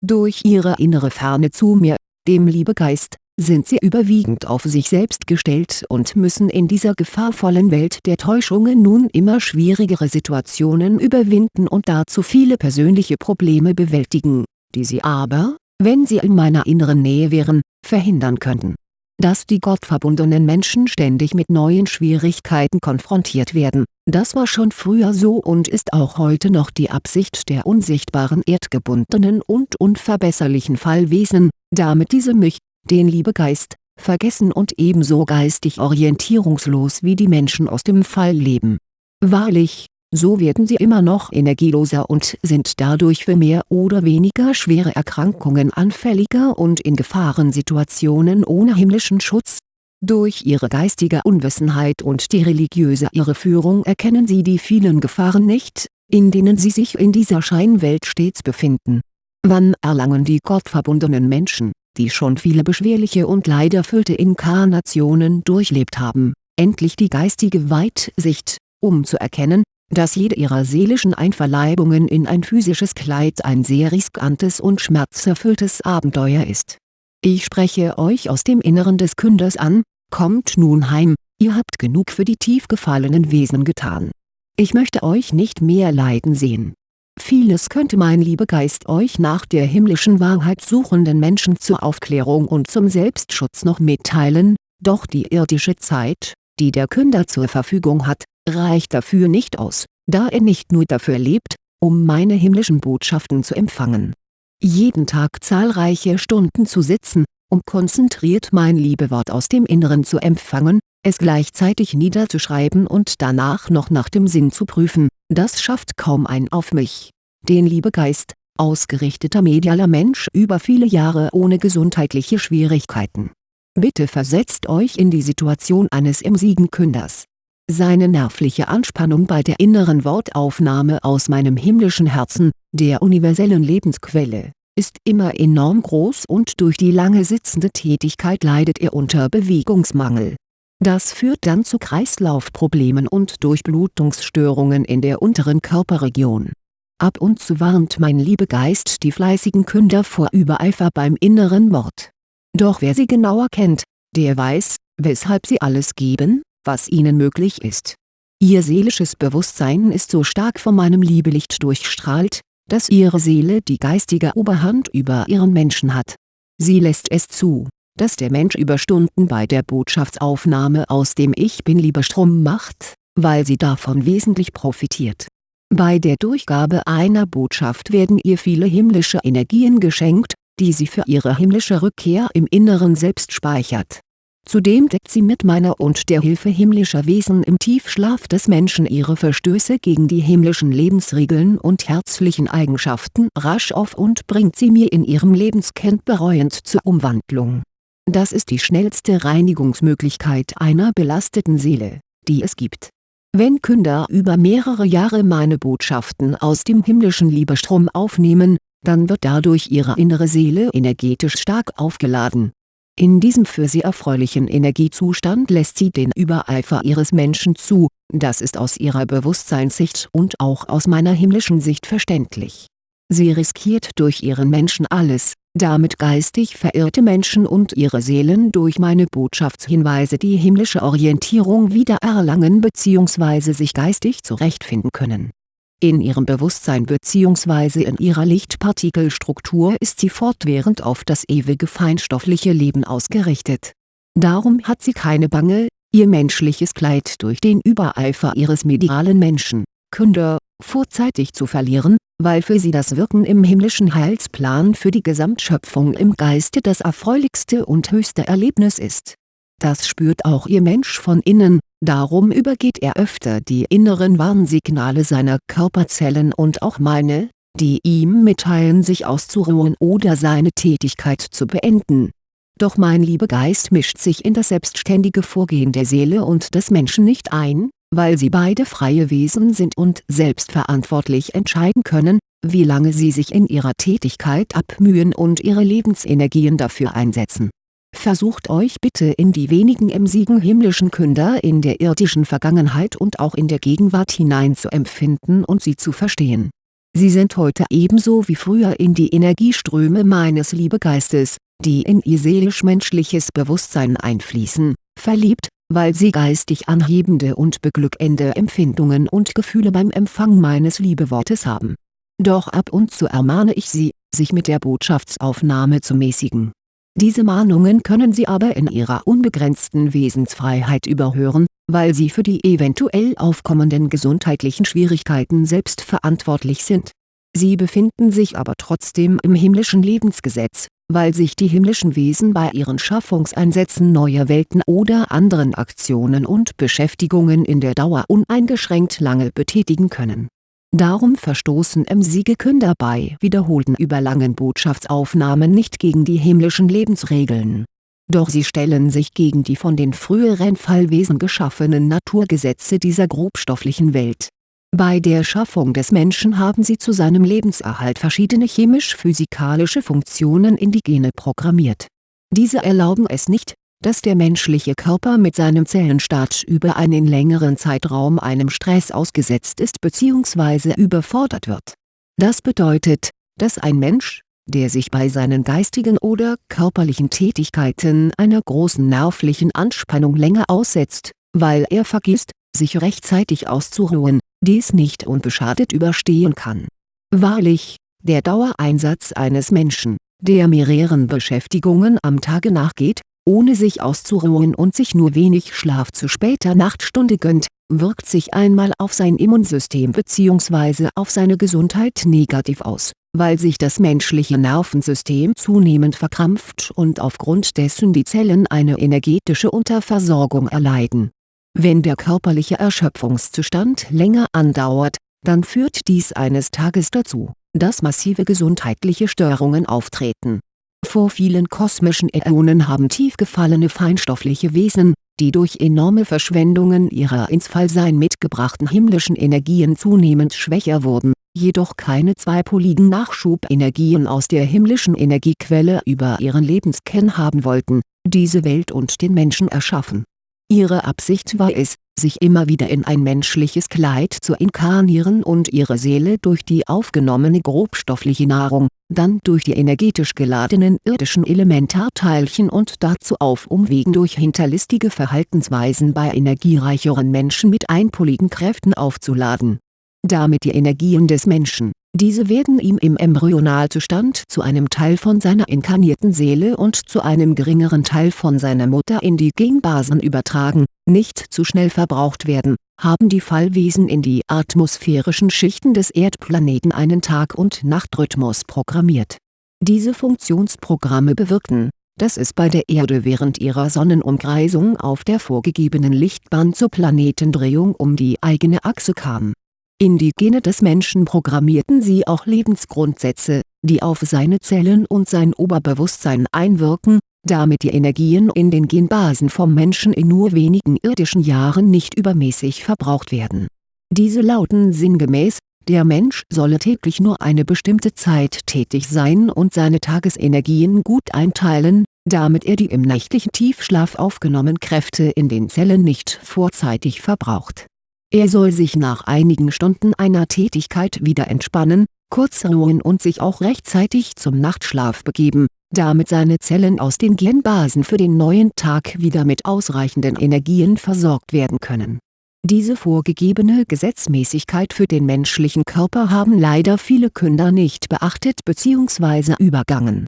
Durch ihre innere Ferne zu mir, dem Liebegeist, sind sie überwiegend auf sich selbst gestellt und müssen in dieser gefahrvollen Welt der Täuschungen nun immer schwierigere Situationen überwinden und dazu viele persönliche Probleme bewältigen, die sie aber, wenn sie in meiner inneren Nähe wären, verhindern könnten dass die gottverbundenen Menschen ständig mit neuen Schwierigkeiten konfrontiert werden, das war schon früher so und ist auch heute noch die Absicht der unsichtbaren erdgebundenen und unverbesserlichen Fallwesen, damit diese mich, den Liebegeist, vergessen und ebenso geistig orientierungslos wie die Menschen aus dem Fall leben. Wahrlich, so werden sie immer noch energieloser und sind dadurch für mehr oder weniger schwere Erkrankungen anfälliger und in Gefahrensituationen ohne himmlischen Schutz. Durch ihre geistige Unwissenheit und die religiöse Irreführung erkennen sie die vielen Gefahren nicht, in denen sie sich in dieser Scheinwelt stets befinden. Wann erlangen die gottverbundenen Menschen, die schon viele beschwerliche und leiderfüllte Inkarnationen durchlebt haben, endlich die geistige Weitsicht, um zu erkennen, dass jede ihrer seelischen Einverleibungen in ein physisches Kleid ein sehr riskantes und schmerzerfülltes Abenteuer ist. Ich spreche euch aus dem Inneren des Künders an, kommt nun heim, ihr habt genug für die tief gefallenen Wesen getan. Ich möchte euch nicht mehr leiden sehen. Vieles könnte mein Liebegeist euch nach der himmlischen Wahrheit suchenden Menschen zur Aufklärung und zum Selbstschutz noch mitteilen, doch die irdische Zeit, die der Künder zur Verfügung hat, reicht dafür nicht aus, da er nicht nur dafür lebt, um meine himmlischen Botschaften zu empfangen. Jeden Tag zahlreiche Stunden zu sitzen, um konzentriert mein Liebewort aus dem Inneren zu empfangen, es gleichzeitig niederzuschreiben und danach noch nach dem Sinn zu prüfen, das schafft kaum ein auf mich, den Liebegeist, ausgerichteter medialer Mensch über viele Jahre ohne gesundheitliche Schwierigkeiten. Bitte versetzt euch in die Situation eines emsigen Künders, seine nervliche Anspannung bei der inneren Wortaufnahme aus meinem himmlischen Herzen, der universellen Lebensquelle, ist immer enorm groß und durch die lange sitzende Tätigkeit leidet er unter Bewegungsmangel. Das führt dann zu Kreislaufproblemen und Durchblutungsstörungen in der unteren Körperregion. Ab und zu warnt mein Liebegeist die fleißigen Künder vor Übereifer beim inneren Wort. Doch wer sie genauer kennt, der weiß, weshalb sie alles geben, was ihnen möglich ist. Ihr seelisches Bewusstsein ist so stark von meinem Liebelicht durchstrahlt, dass ihre Seele die geistige Oberhand über ihren Menschen hat. Sie lässt es zu, dass der Mensch über Stunden bei der Botschaftsaufnahme aus dem Ich Bin-Liebestrom macht, weil sie davon wesentlich profitiert. Bei der Durchgabe einer Botschaft werden ihr viele himmlische Energien geschenkt, die sie für ihre himmlische Rückkehr im Inneren selbst speichert Zudem deckt sie mit meiner und der Hilfe himmlischer Wesen im Tiefschlaf des Menschen ihre Verstöße gegen die himmlischen Lebensregeln und herzlichen Eigenschaften rasch auf und bringt sie mir in ihrem Lebenskend bereuend zur Umwandlung. Das ist die schnellste Reinigungsmöglichkeit einer belasteten Seele, die es gibt. Wenn Künder über mehrere Jahre meine Botschaften aus dem himmlischen Liebestrom aufnehmen, dann wird dadurch ihre innere Seele energetisch stark aufgeladen in diesem für sie erfreulichen Energiezustand lässt sie den Übereifer ihres Menschen zu, das ist aus ihrer Bewusstseinssicht und auch aus meiner himmlischen Sicht verständlich. Sie riskiert durch ihren Menschen alles, damit geistig verirrte Menschen und ihre Seelen durch meine Botschaftshinweise die himmlische Orientierung wieder erlangen bzw. sich geistig zurechtfinden können in ihrem Bewusstsein bzw. in ihrer Lichtpartikelstruktur ist sie fortwährend auf das ewige feinstoffliche Leben ausgerichtet. Darum hat sie keine Bange, ihr menschliches Kleid durch den Übereifer ihres medialen Menschen, Künder, vorzeitig zu verlieren, weil für sie das Wirken im himmlischen Heilsplan für die Gesamtschöpfung im Geiste das erfreulichste und höchste Erlebnis ist. Das spürt auch ihr Mensch von innen, Darum übergeht er öfter die inneren Warnsignale seiner Körperzellen und auch meine, die ihm mitteilen sich auszuruhen oder seine Tätigkeit zu beenden. Doch mein Liebegeist mischt sich in das selbstständige Vorgehen der Seele und des Menschen nicht ein, weil sie beide freie Wesen sind und selbstverantwortlich entscheiden können, wie lange sie sich in ihrer Tätigkeit abmühen und ihre Lebensenergien dafür einsetzen Versucht euch bitte in die wenigen emsigen himmlischen Künder in der irdischen Vergangenheit und auch in der Gegenwart hinein zu empfinden und sie zu verstehen. Sie sind heute ebenso wie früher in die Energieströme meines Liebegeistes, die in ihr seelisch-menschliches Bewusstsein einfließen, verliebt, weil sie geistig anhebende und beglückende Empfindungen und Gefühle beim Empfang meines Liebewortes haben. Doch ab und zu ermahne ich sie, sich mit der Botschaftsaufnahme zu mäßigen. Diese Mahnungen können sie aber in ihrer unbegrenzten Wesensfreiheit überhören, weil sie für die eventuell aufkommenden gesundheitlichen Schwierigkeiten selbst verantwortlich sind. Sie befinden sich aber trotzdem im himmlischen Lebensgesetz, weil sich die himmlischen Wesen bei ihren Schaffungseinsätzen neuer Welten oder anderen Aktionen und Beschäftigungen in der Dauer uneingeschränkt lange betätigen können. Darum verstoßen M-Siegekünder bei wiederholten überlangen Botschaftsaufnahmen nicht gegen die himmlischen Lebensregeln. Doch sie stellen sich gegen die von den früheren Fallwesen geschaffenen Naturgesetze dieser grobstofflichen Welt bei der Schaffung des Menschen haben sie zu seinem Lebenserhalt verschiedene chemisch-physikalische Funktionen in die Gene programmiert. Diese erlauben es nicht, dass der menschliche Körper mit seinem Zellenstaat über einen längeren Zeitraum einem Stress ausgesetzt ist bzw. überfordert wird. Das bedeutet, dass ein Mensch, der sich bei seinen geistigen oder körperlichen Tätigkeiten einer großen nervlichen Anspannung länger aussetzt, weil er vergisst, sich rechtzeitig auszuruhen, dies nicht unbeschadet überstehen kann. Wahrlich, der Dauereinsatz eines Menschen, der mehreren Beschäftigungen am Tage nachgeht, ohne sich auszuruhen und sich nur wenig Schlaf zu später Nachtstunde gönnt, wirkt sich einmal auf sein Immunsystem bzw. auf seine Gesundheit negativ aus, weil sich das menschliche Nervensystem zunehmend verkrampft und aufgrund dessen die Zellen eine energetische Unterversorgung erleiden wenn der körperliche Erschöpfungszustand länger andauert, dann führt dies eines Tages dazu, dass massive gesundheitliche Störungen auftreten. Vor vielen kosmischen Äonen haben tief gefallene feinstoffliche Wesen, die durch enorme Verschwendungen ihrer ins Fallsein mitgebrachten himmlischen Energien zunehmend schwächer wurden, jedoch keine zweipoligen Nachschubenergien aus der himmlischen Energiequelle über ihren Lebenskern haben wollten, diese Welt und den Menschen erschaffen. Ihre Absicht war es, sich immer wieder in ein menschliches Kleid zu inkarnieren und ihre Seele durch die aufgenommene grobstoffliche Nahrung, dann durch die energetisch geladenen irdischen Elementarteilchen und dazu auf Umwegen durch hinterlistige Verhaltensweisen bei energiereicheren Menschen mit einpoligen Kräften aufzuladen. Damit die Energien des Menschen diese werden ihm im Embryonalzustand zu einem Teil von seiner inkarnierten Seele und zu einem geringeren Teil von seiner Mutter in die Genbasen übertragen, nicht zu schnell verbraucht werden, haben die Fallwesen in die atmosphärischen Schichten des Erdplaneten einen Tag- und Nachtrhythmus programmiert. Diese Funktionsprogramme bewirkten, dass es bei der Erde während ihrer Sonnenumkreisung auf der vorgegebenen Lichtbahn zur Planetendrehung um die eigene Achse kam in die Gene des Menschen programmierten sie auch Lebensgrundsätze, die auf seine Zellen und sein Oberbewusstsein einwirken, damit die Energien in den Genbasen vom Menschen in nur wenigen irdischen Jahren nicht übermäßig verbraucht werden. Diese lauten sinngemäß, der Mensch solle täglich nur eine bestimmte Zeit tätig sein und seine Tagesenergien gut einteilen, damit er die im nächtlichen Tiefschlaf aufgenommenen Kräfte in den Zellen nicht vorzeitig verbraucht er soll sich nach einigen Stunden einer Tätigkeit wieder entspannen, kurz ruhen und sich auch rechtzeitig zum Nachtschlaf begeben, damit seine Zellen aus den Genbasen für den neuen Tag wieder mit ausreichenden Energien versorgt werden können. Diese vorgegebene Gesetzmäßigkeit für den menschlichen Körper haben leider viele Künder nicht beachtet bzw. übergangen.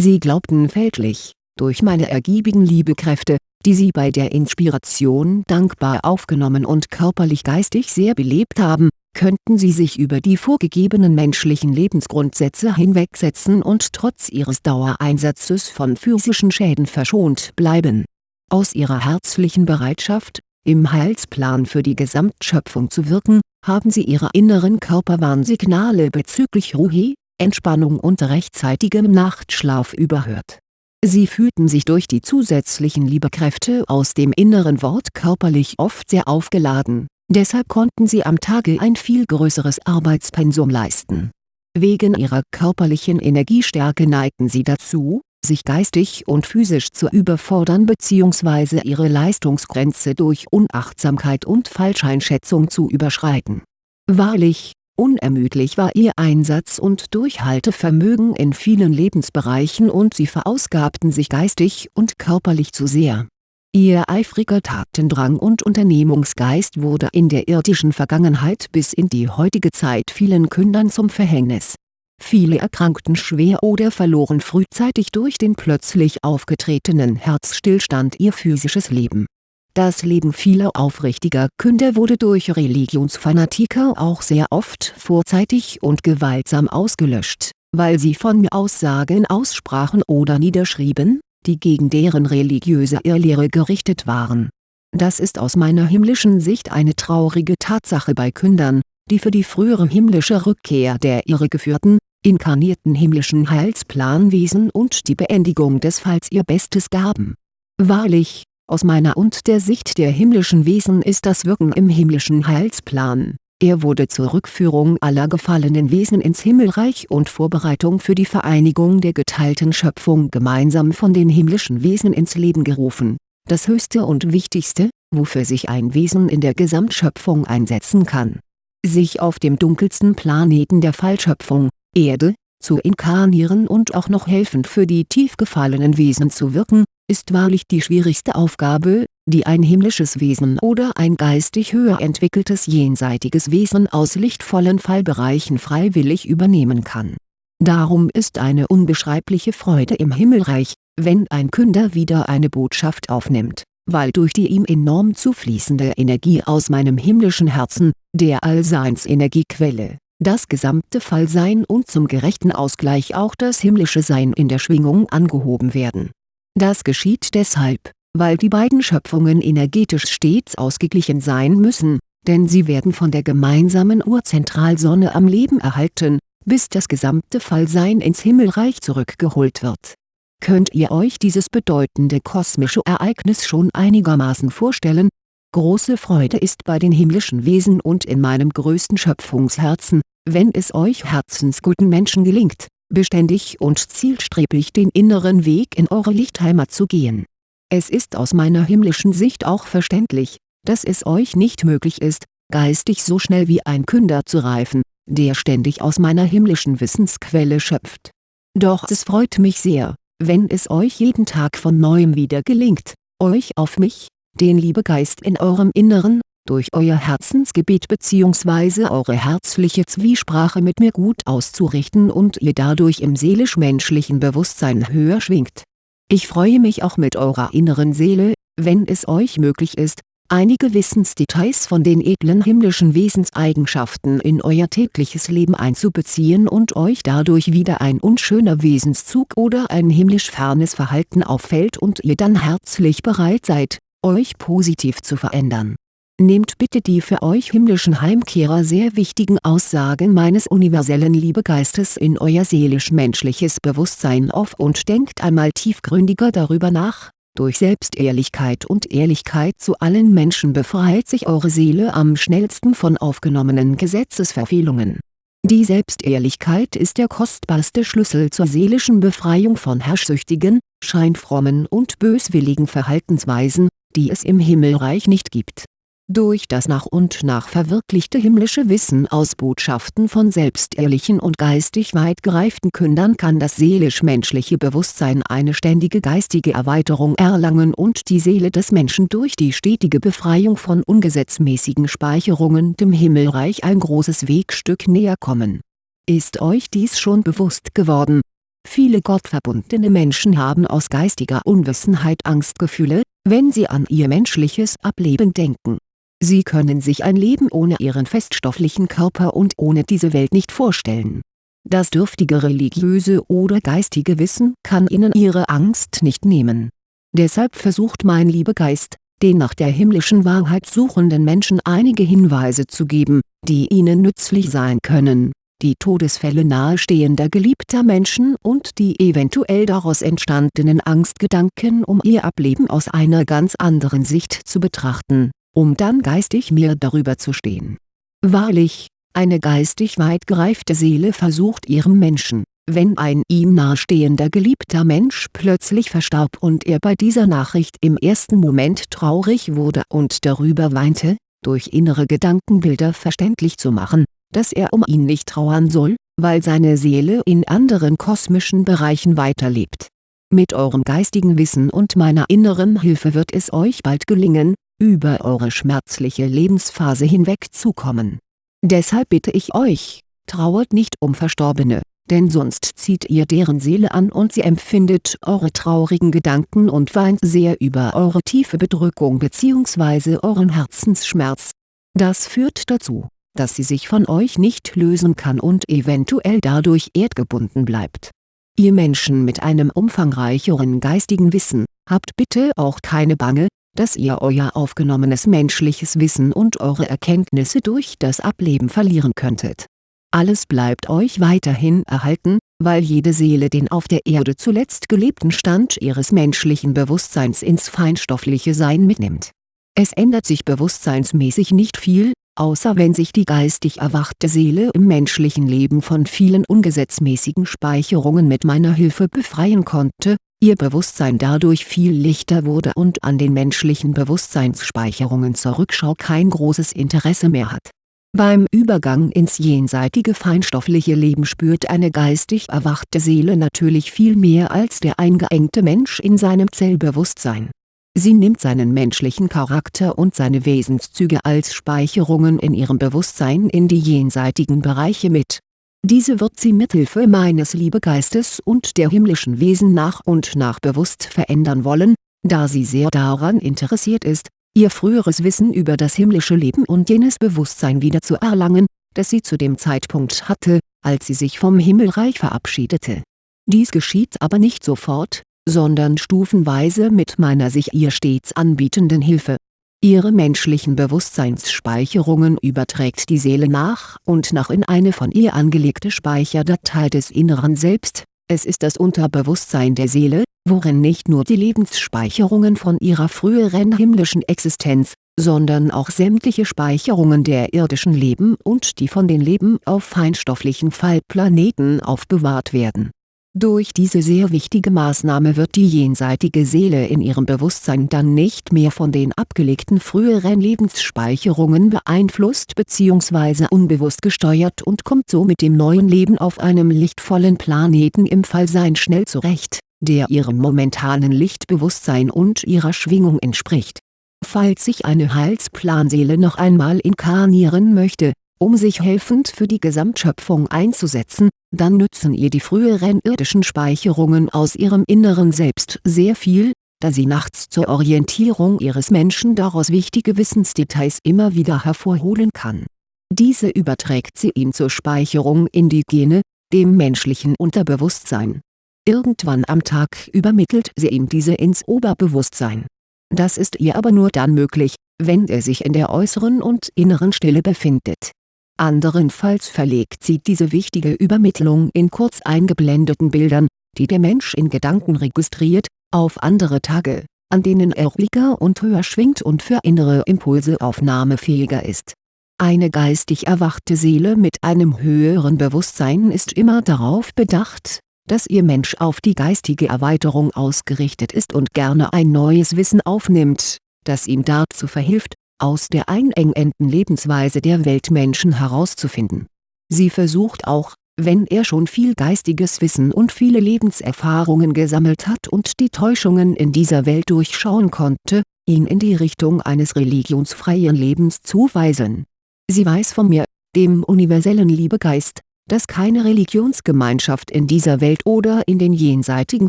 Sie glaubten fälschlich, durch meine ergiebigen Liebekräfte, die sie bei der Inspiration dankbar aufgenommen und körperlich-geistig sehr belebt haben, könnten sie sich über die vorgegebenen menschlichen Lebensgrundsätze hinwegsetzen und trotz ihres Dauereinsatzes von physischen Schäden verschont bleiben. Aus ihrer herzlichen Bereitschaft, im Heilsplan für die Gesamtschöpfung zu wirken, haben sie ihre inneren Körperwarnsignale bezüglich Ruhe, Entspannung und rechtzeitigem Nachtschlaf überhört Sie fühlten sich durch die zusätzlichen Liebekräfte aus dem inneren Wort körperlich oft sehr aufgeladen, deshalb konnten sie am Tage ein viel größeres Arbeitspensum leisten. Wegen ihrer körperlichen Energiestärke neigten sie dazu, sich geistig und physisch zu überfordern bzw. ihre Leistungsgrenze durch Unachtsamkeit und Falscheinschätzung zu überschreiten. Wahrlich, Unermüdlich war ihr Einsatz und Durchhaltevermögen in vielen Lebensbereichen und sie verausgabten sich geistig und körperlich zu sehr. Ihr eifriger Tatendrang und Unternehmungsgeist wurde in der irdischen Vergangenheit bis in die heutige Zeit vielen Kündern zum Verhängnis. Viele erkrankten schwer oder verloren frühzeitig durch den plötzlich aufgetretenen Herzstillstand ihr physisches Leben das Leben vieler aufrichtiger Künder wurde durch Religionsfanatiker auch sehr oft vorzeitig und gewaltsam ausgelöscht, weil sie von Aussagen aussprachen oder niederschrieben, die gegen deren religiöse Irrlehre gerichtet waren. Das ist aus meiner himmlischen Sicht eine traurige Tatsache bei Kündern, die für die frühere himmlische Rückkehr der irregeführten, inkarnierten himmlischen Heilsplanwesen und die Beendigung des Falls ihr Bestes gaben. Wahrlich, aus meiner und der Sicht der himmlischen Wesen ist das Wirken im himmlischen Heilsplan. Er wurde zur Rückführung aller gefallenen Wesen ins Himmelreich und Vorbereitung für die Vereinigung der geteilten Schöpfung gemeinsam von den himmlischen Wesen ins Leben gerufen. Das Höchste und Wichtigste, wofür sich ein Wesen in der Gesamtschöpfung einsetzen kann. Sich auf dem dunkelsten Planeten der Fallschöpfung, Erde, zu inkarnieren und auch noch helfend für die tief gefallenen Wesen zu wirken, ist wahrlich die schwierigste Aufgabe, die ein himmlisches Wesen oder ein geistig höher entwickeltes jenseitiges Wesen aus lichtvollen Fallbereichen freiwillig übernehmen kann. Darum ist eine unbeschreibliche Freude im Himmelreich, wenn ein Künder wieder eine Botschaft aufnimmt, weil durch die ihm enorm zufließende Energie aus meinem himmlischen Herzen, der Allseinsenergiequelle, das gesamte Fallsein und zum gerechten Ausgleich auch das himmlische Sein in der Schwingung angehoben werden das geschieht deshalb, weil die beiden Schöpfungen energetisch stets ausgeglichen sein müssen, denn sie werden von der gemeinsamen Urzentralsonne am Leben erhalten, bis das gesamte Fallsein ins Himmelreich zurückgeholt wird. Könnt ihr euch dieses bedeutende kosmische Ereignis schon einigermaßen vorstellen? Große Freude ist bei den himmlischen Wesen und in meinem größten Schöpfungsherzen, wenn es euch herzensguten Menschen gelingt, beständig und zielstrebig den inneren Weg in eure Lichtheimat zu gehen. Es ist aus meiner himmlischen Sicht auch verständlich, dass es euch nicht möglich ist, geistig so schnell wie ein Künder zu reifen, der ständig aus meiner himmlischen Wissensquelle schöpft. Doch es freut mich sehr, wenn es euch jeden Tag von Neuem wieder gelingt, euch auf mich, den Liebegeist in eurem Inneren, durch euer Herzensgebet bzw. eure herzliche Zwiesprache mit mir gut auszurichten und ihr dadurch im seelisch-menschlichen Bewusstsein höher schwingt. Ich freue mich auch mit eurer inneren Seele, wenn es euch möglich ist, einige Wissensdetails von den edlen himmlischen Wesenseigenschaften in euer tägliches Leben einzubeziehen und euch dadurch wieder ein unschöner Wesenszug oder ein himmlisch fernes Verhalten auffällt und ihr dann herzlich bereit seid, euch positiv zu verändern Nehmt bitte die für euch himmlischen Heimkehrer sehr wichtigen Aussagen meines universellen Liebegeistes in euer seelisch-menschliches Bewusstsein auf und denkt einmal tiefgründiger darüber nach, durch Selbstehrlichkeit und Ehrlichkeit zu allen Menschen befreit sich eure Seele am schnellsten von aufgenommenen Gesetzesverfehlungen. Die Selbstehrlichkeit ist der kostbarste Schlüssel zur seelischen Befreiung von herrschsüchtigen, scheinfrommen und böswilligen Verhaltensweisen, die es im Himmelreich nicht gibt durch das nach und nach verwirklichte himmlische Wissen aus Botschaften von selbstehrlichen und geistig weit gereiften Kündern kann das seelisch-menschliche Bewusstsein eine ständige geistige Erweiterung erlangen und die Seele des Menschen durch die stetige Befreiung von ungesetzmäßigen Speicherungen dem Himmelreich ein großes Wegstück näher kommen. Ist euch dies schon bewusst geworden? Viele gottverbundene Menschen haben aus geistiger Unwissenheit Angstgefühle, wenn sie an ihr menschliches Ableben denken Sie können sich ein Leben ohne ihren feststofflichen Körper und ohne diese Welt nicht vorstellen. Das dürftige religiöse oder geistige Wissen kann ihnen ihre Angst nicht nehmen. Deshalb versucht mein Liebegeist, den nach der himmlischen Wahrheit suchenden Menschen einige Hinweise zu geben, die ihnen nützlich sein können, die Todesfälle nahestehender geliebter Menschen und die eventuell daraus entstandenen Angstgedanken um ihr Ableben aus einer ganz anderen Sicht zu betrachten um dann geistig mehr darüber zu stehen. Wahrlich, eine geistig weit gereifte Seele versucht ihrem Menschen, wenn ein ihm nahestehender geliebter Mensch plötzlich verstarb und er bei dieser Nachricht im ersten Moment traurig wurde und darüber weinte, durch innere Gedankenbilder verständlich zu machen, dass er um ihn nicht trauern soll, weil seine Seele in anderen kosmischen Bereichen weiterlebt. Mit eurem geistigen Wissen und meiner inneren Hilfe wird es euch bald gelingen, über eure schmerzliche Lebensphase hinwegzukommen. Deshalb bitte ich euch, trauert nicht um Verstorbene, denn sonst zieht ihr deren Seele an und sie empfindet eure traurigen Gedanken und weint sehr über eure tiefe Bedrückung bzw. euren Herzensschmerz. Das führt dazu, dass sie sich von euch nicht lösen kann und eventuell dadurch erdgebunden bleibt. Ihr Menschen mit einem umfangreicheren geistigen Wissen, habt bitte auch keine Bange, dass ihr euer aufgenommenes menschliches Wissen und eure Erkenntnisse durch das Ableben verlieren könntet. Alles bleibt euch weiterhin erhalten, weil jede Seele den auf der Erde zuletzt gelebten Stand ihres menschlichen Bewusstseins ins feinstoffliche Sein mitnimmt. Es ändert sich bewusstseinsmäßig nicht viel, außer wenn sich die geistig erwachte Seele im menschlichen Leben von vielen ungesetzmäßigen Speicherungen mit meiner Hilfe befreien konnte, ihr Bewusstsein dadurch viel lichter wurde und an den menschlichen Bewusstseinsspeicherungen zur Rückschau kein großes Interesse mehr hat. Beim Übergang ins jenseitige feinstoffliche Leben spürt eine geistig erwachte Seele natürlich viel mehr als der eingeengte Mensch in seinem Zellbewusstsein Sie nimmt seinen menschlichen Charakter und seine Wesenszüge als Speicherungen in ihrem Bewusstsein in die jenseitigen Bereiche mit. Diese wird sie mithilfe meines Liebegeistes und der himmlischen Wesen nach und nach bewusst verändern wollen, da sie sehr daran interessiert ist, ihr früheres Wissen über das himmlische Leben und jenes Bewusstsein wieder zu erlangen, das sie zu dem Zeitpunkt hatte, als sie sich vom Himmelreich verabschiedete. Dies geschieht aber nicht sofort, sondern stufenweise mit meiner sich ihr stets anbietenden Hilfe. Ihre menschlichen Bewusstseinsspeicherungen überträgt die Seele nach und nach in eine von ihr angelegte Speicherdatei des inneren Selbst, es ist das Unterbewusstsein der Seele, worin nicht nur die Lebensspeicherungen von ihrer früheren himmlischen Existenz, sondern auch sämtliche Speicherungen der irdischen Leben und die von den Leben auf feinstofflichen Fallplaneten aufbewahrt werden durch diese sehr wichtige Maßnahme wird die jenseitige Seele in ihrem Bewusstsein dann nicht mehr von den abgelegten früheren Lebensspeicherungen beeinflusst bzw. unbewusst gesteuert und kommt so mit dem neuen Leben auf einem lichtvollen Planeten im Fallsein schnell zurecht, der ihrem momentanen Lichtbewusstsein und ihrer Schwingung entspricht. Falls sich eine Heilsplanseele noch einmal inkarnieren möchte, um sich helfend für die Gesamtschöpfung einzusetzen, dann nützen ihr die früheren irdischen Speicherungen aus ihrem inneren Selbst sehr viel, da sie nachts zur Orientierung ihres Menschen daraus wichtige Wissensdetails immer wieder hervorholen kann. Diese überträgt sie ihm zur Speicherung in die Gene, dem menschlichen Unterbewusstsein. Irgendwann am Tag übermittelt sie ihm diese ins Oberbewusstsein. Das ist ihr aber nur dann möglich, wenn er sich in der äußeren und inneren Stille befindet Anderenfalls verlegt sie diese wichtige Übermittlung in kurz eingeblendeten Bildern, die der Mensch in Gedanken registriert, auf andere Tage, an denen er ruhiger und höher schwingt und für innere Impulse aufnahmefähiger ist. Eine geistig erwachte Seele mit einem höheren Bewusstsein ist immer darauf bedacht, dass ihr Mensch auf die geistige Erweiterung ausgerichtet ist und gerne ein neues Wissen aufnimmt, das ihm dazu verhilft, aus der einengenden Lebensweise der Weltmenschen herauszufinden. Sie versucht auch, wenn er schon viel geistiges Wissen und viele Lebenserfahrungen gesammelt hat und die Täuschungen in dieser Welt durchschauen konnte, ihn in die Richtung eines religionsfreien Lebens zu weisen. Sie weiß von mir, dem universellen Liebegeist, dass keine Religionsgemeinschaft in dieser Welt oder in den jenseitigen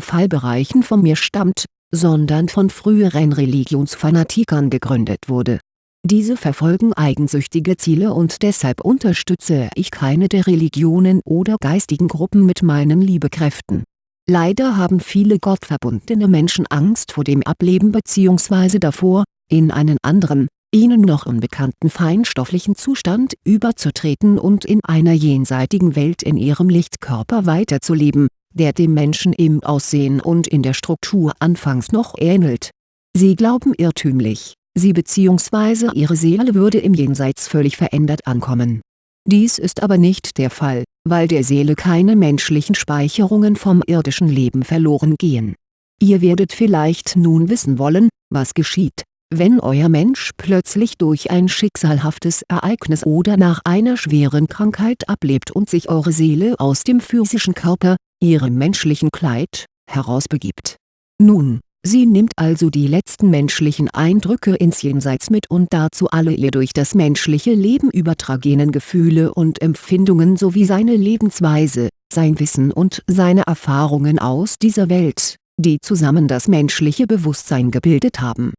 Fallbereichen von mir stammt, sondern von früheren Religionsfanatikern gegründet wurde diese verfolgen eigensüchtige Ziele und deshalb unterstütze ich keine der Religionen oder geistigen Gruppen mit meinen Liebekräften. Leider haben viele gottverbundene Menschen Angst vor dem Ableben bzw. davor, in einen anderen, ihnen noch unbekannten feinstofflichen Zustand überzutreten und in einer jenseitigen Welt in ihrem Lichtkörper weiterzuleben, der dem Menschen im Aussehen und in der Struktur anfangs noch ähnelt. Sie glauben irrtümlich sie bzw. ihre Seele würde im Jenseits völlig verändert ankommen. Dies ist aber nicht der Fall, weil der Seele keine menschlichen Speicherungen vom irdischen Leben verloren gehen. Ihr werdet vielleicht nun wissen wollen, was geschieht, wenn euer Mensch plötzlich durch ein schicksalhaftes Ereignis oder nach einer schweren Krankheit ablebt und sich eure Seele aus dem physischen Körper, ihrem menschlichen Kleid, herausbegibt. Nun, sie nimmt also die letzten menschlichen Eindrücke ins Jenseits mit und dazu alle ihr durch das menschliche Leben übertragenen Gefühle und Empfindungen sowie seine Lebensweise, sein Wissen und seine Erfahrungen aus dieser Welt, die zusammen das menschliche Bewusstsein gebildet haben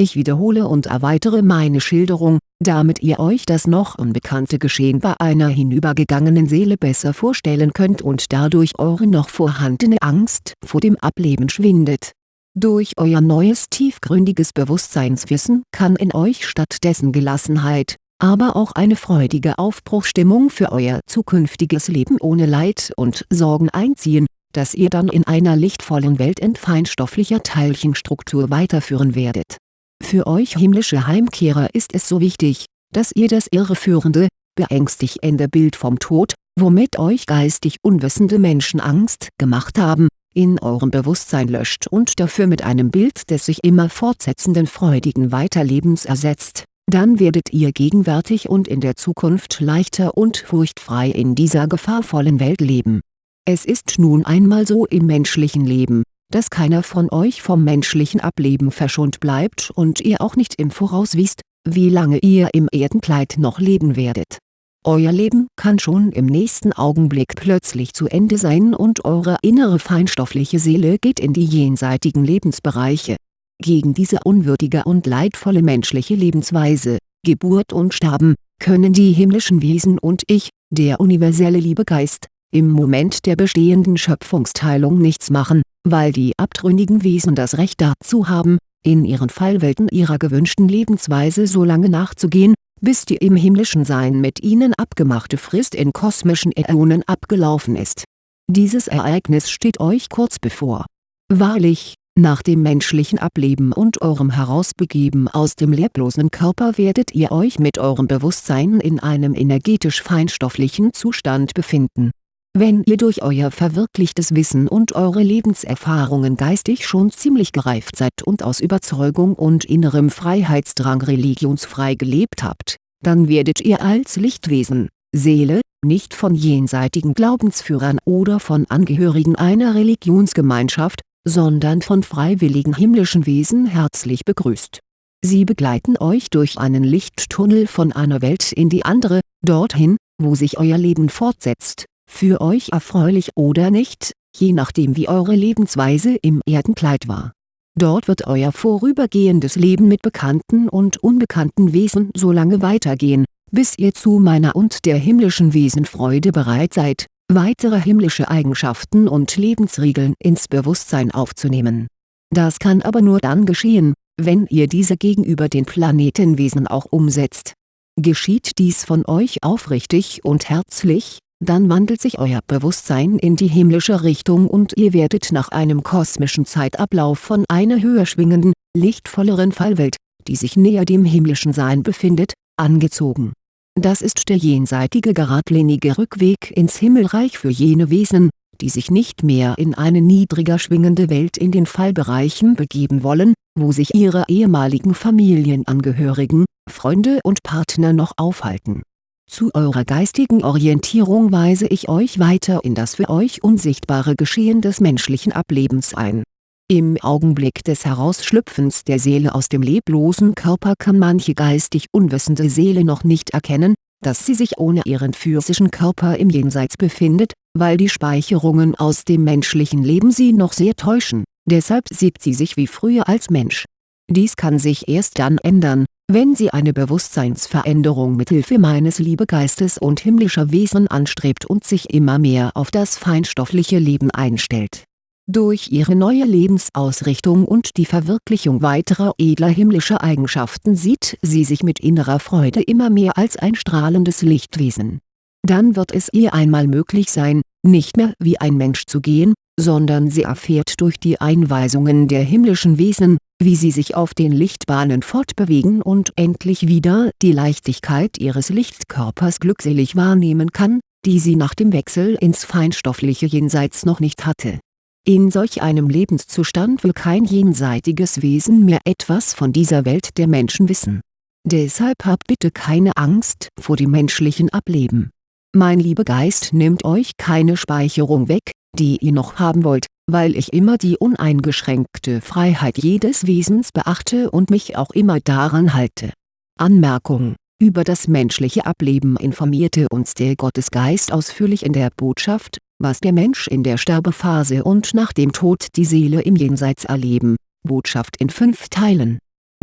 ich wiederhole und erweitere meine Schilderung, damit ihr euch das noch unbekannte Geschehen bei einer hinübergegangenen Seele besser vorstellen könnt und dadurch eure noch vorhandene Angst vor dem Ableben schwindet. Durch euer neues tiefgründiges Bewusstseinswissen kann in euch stattdessen Gelassenheit, aber auch eine freudige Aufbruchstimmung für euer zukünftiges Leben ohne Leid und Sorgen einziehen, das ihr dann in einer lichtvollen Welt in feinstofflicher Teilchenstruktur weiterführen werdet. Für euch himmlische Heimkehrer ist es so wichtig, dass ihr das irreführende, beängstigende Bild vom Tod, womit euch geistig unwissende Menschen Angst gemacht haben, in eurem Bewusstsein löscht und dafür mit einem Bild des sich immer fortsetzenden freudigen Weiterlebens ersetzt, dann werdet ihr gegenwärtig und in der Zukunft leichter und furchtfrei in dieser gefahrvollen Welt leben. Es ist nun einmal so im menschlichen Leben, dass keiner von euch vom menschlichen Ableben verschont bleibt und ihr auch nicht im Voraus wisst, wie lange ihr im Erdenkleid noch leben werdet. Euer Leben kann schon im nächsten Augenblick plötzlich zu Ende sein und eure innere feinstoffliche Seele geht in die jenseitigen Lebensbereiche. Gegen diese unwürdige und leidvolle menschliche Lebensweise, Geburt und Sterben, können die himmlischen Wesen und ich, der universelle Liebegeist, im Moment der bestehenden Schöpfungsteilung nichts machen, weil die abtrünnigen Wesen das Recht dazu haben, in ihren Fallwelten ihrer gewünschten Lebensweise so lange nachzugehen, bis die im himmlischen Sein mit ihnen abgemachte Frist in kosmischen Äonen abgelaufen ist. Dieses Ereignis steht euch kurz bevor. Wahrlich, nach dem menschlichen Ableben und eurem Herausbegeben aus dem leblosen Körper werdet ihr euch mit eurem Bewusstsein in einem energetisch feinstofflichen Zustand befinden wenn ihr durch euer verwirklichtes Wissen und eure Lebenserfahrungen geistig schon ziemlich gereift seid und aus Überzeugung und innerem Freiheitsdrang religionsfrei gelebt habt, dann werdet ihr als Lichtwesen, Seele, nicht von jenseitigen Glaubensführern oder von Angehörigen einer Religionsgemeinschaft, sondern von freiwilligen himmlischen Wesen herzlich begrüßt. Sie begleiten euch durch einen Lichttunnel von einer Welt in die andere, dorthin, wo sich euer Leben fortsetzt für euch erfreulich oder nicht, je nachdem wie eure Lebensweise im Erdenkleid war. Dort wird euer vorübergehendes Leben mit bekannten und unbekannten Wesen so lange weitergehen, bis ihr zu meiner und der himmlischen Wesenfreude bereit seid, weitere himmlische Eigenschaften und Lebensregeln ins Bewusstsein aufzunehmen. Das kann aber nur dann geschehen, wenn ihr diese gegenüber den Planetenwesen auch umsetzt. Geschieht dies von euch aufrichtig und herzlich, dann wandelt sich euer Bewusstsein in die himmlische Richtung und ihr werdet nach einem kosmischen Zeitablauf von einer höher schwingenden, lichtvolleren Fallwelt, die sich näher dem himmlischen Sein befindet, angezogen. Das ist der jenseitige geradlinige Rückweg ins Himmelreich für jene Wesen, die sich nicht mehr in eine niedriger schwingende Welt in den Fallbereichen begeben wollen, wo sich ihre ehemaligen Familienangehörigen, Freunde und Partner noch aufhalten zu eurer geistigen Orientierung weise ich euch weiter in das für euch unsichtbare Geschehen des menschlichen Ablebens ein. Im Augenblick des Herausschlüpfens der Seele aus dem leblosen Körper kann manche geistig unwissende Seele noch nicht erkennen, dass sie sich ohne ihren physischen Körper im Jenseits befindet, weil die Speicherungen aus dem menschlichen Leben sie noch sehr täuschen, deshalb sieht sie sich wie früher als Mensch. Dies kann sich erst dann ändern, wenn sie eine Bewusstseinsveränderung mithilfe meines Liebegeistes und himmlischer Wesen anstrebt und sich immer mehr auf das feinstoffliche Leben einstellt. Durch ihre neue Lebensausrichtung und die Verwirklichung weiterer edler himmlischer Eigenschaften sieht sie sich mit innerer Freude immer mehr als ein strahlendes Lichtwesen. Dann wird es ihr einmal möglich sein, nicht mehr wie ein Mensch zu gehen, sondern sie erfährt durch die Einweisungen der himmlischen Wesen, wie sie sich auf den Lichtbahnen fortbewegen und endlich wieder die Leichtigkeit ihres Lichtkörpers glückselig wahrnehmen kann, die sie nach dem Wechsel ins feinstoffliche Jenseits noch nicht hatte. In solch einem Lebenszustand will kein jenseitiges Wesen mehr etwas von dieser Welt der Menschen wissen. Deshalb habt bitte keine Angst vor dem menschlichen Ableben. Mein Liebegeist nimmt euch keine Speicherung weg, die ihr noch haben wollt, weil ich immer die uneingeschränkte Freiheit jedes Wesens beachte und mich auch immer daran halte. Anmerkung. Über das menschliche Ableben informierte uns der Gottesgeist ausführlich in der Botschaft, was der Mensch in der Sterbephase und nach dem Tod die Seele im Jenseits erleben, Botschaft in fünf Teilen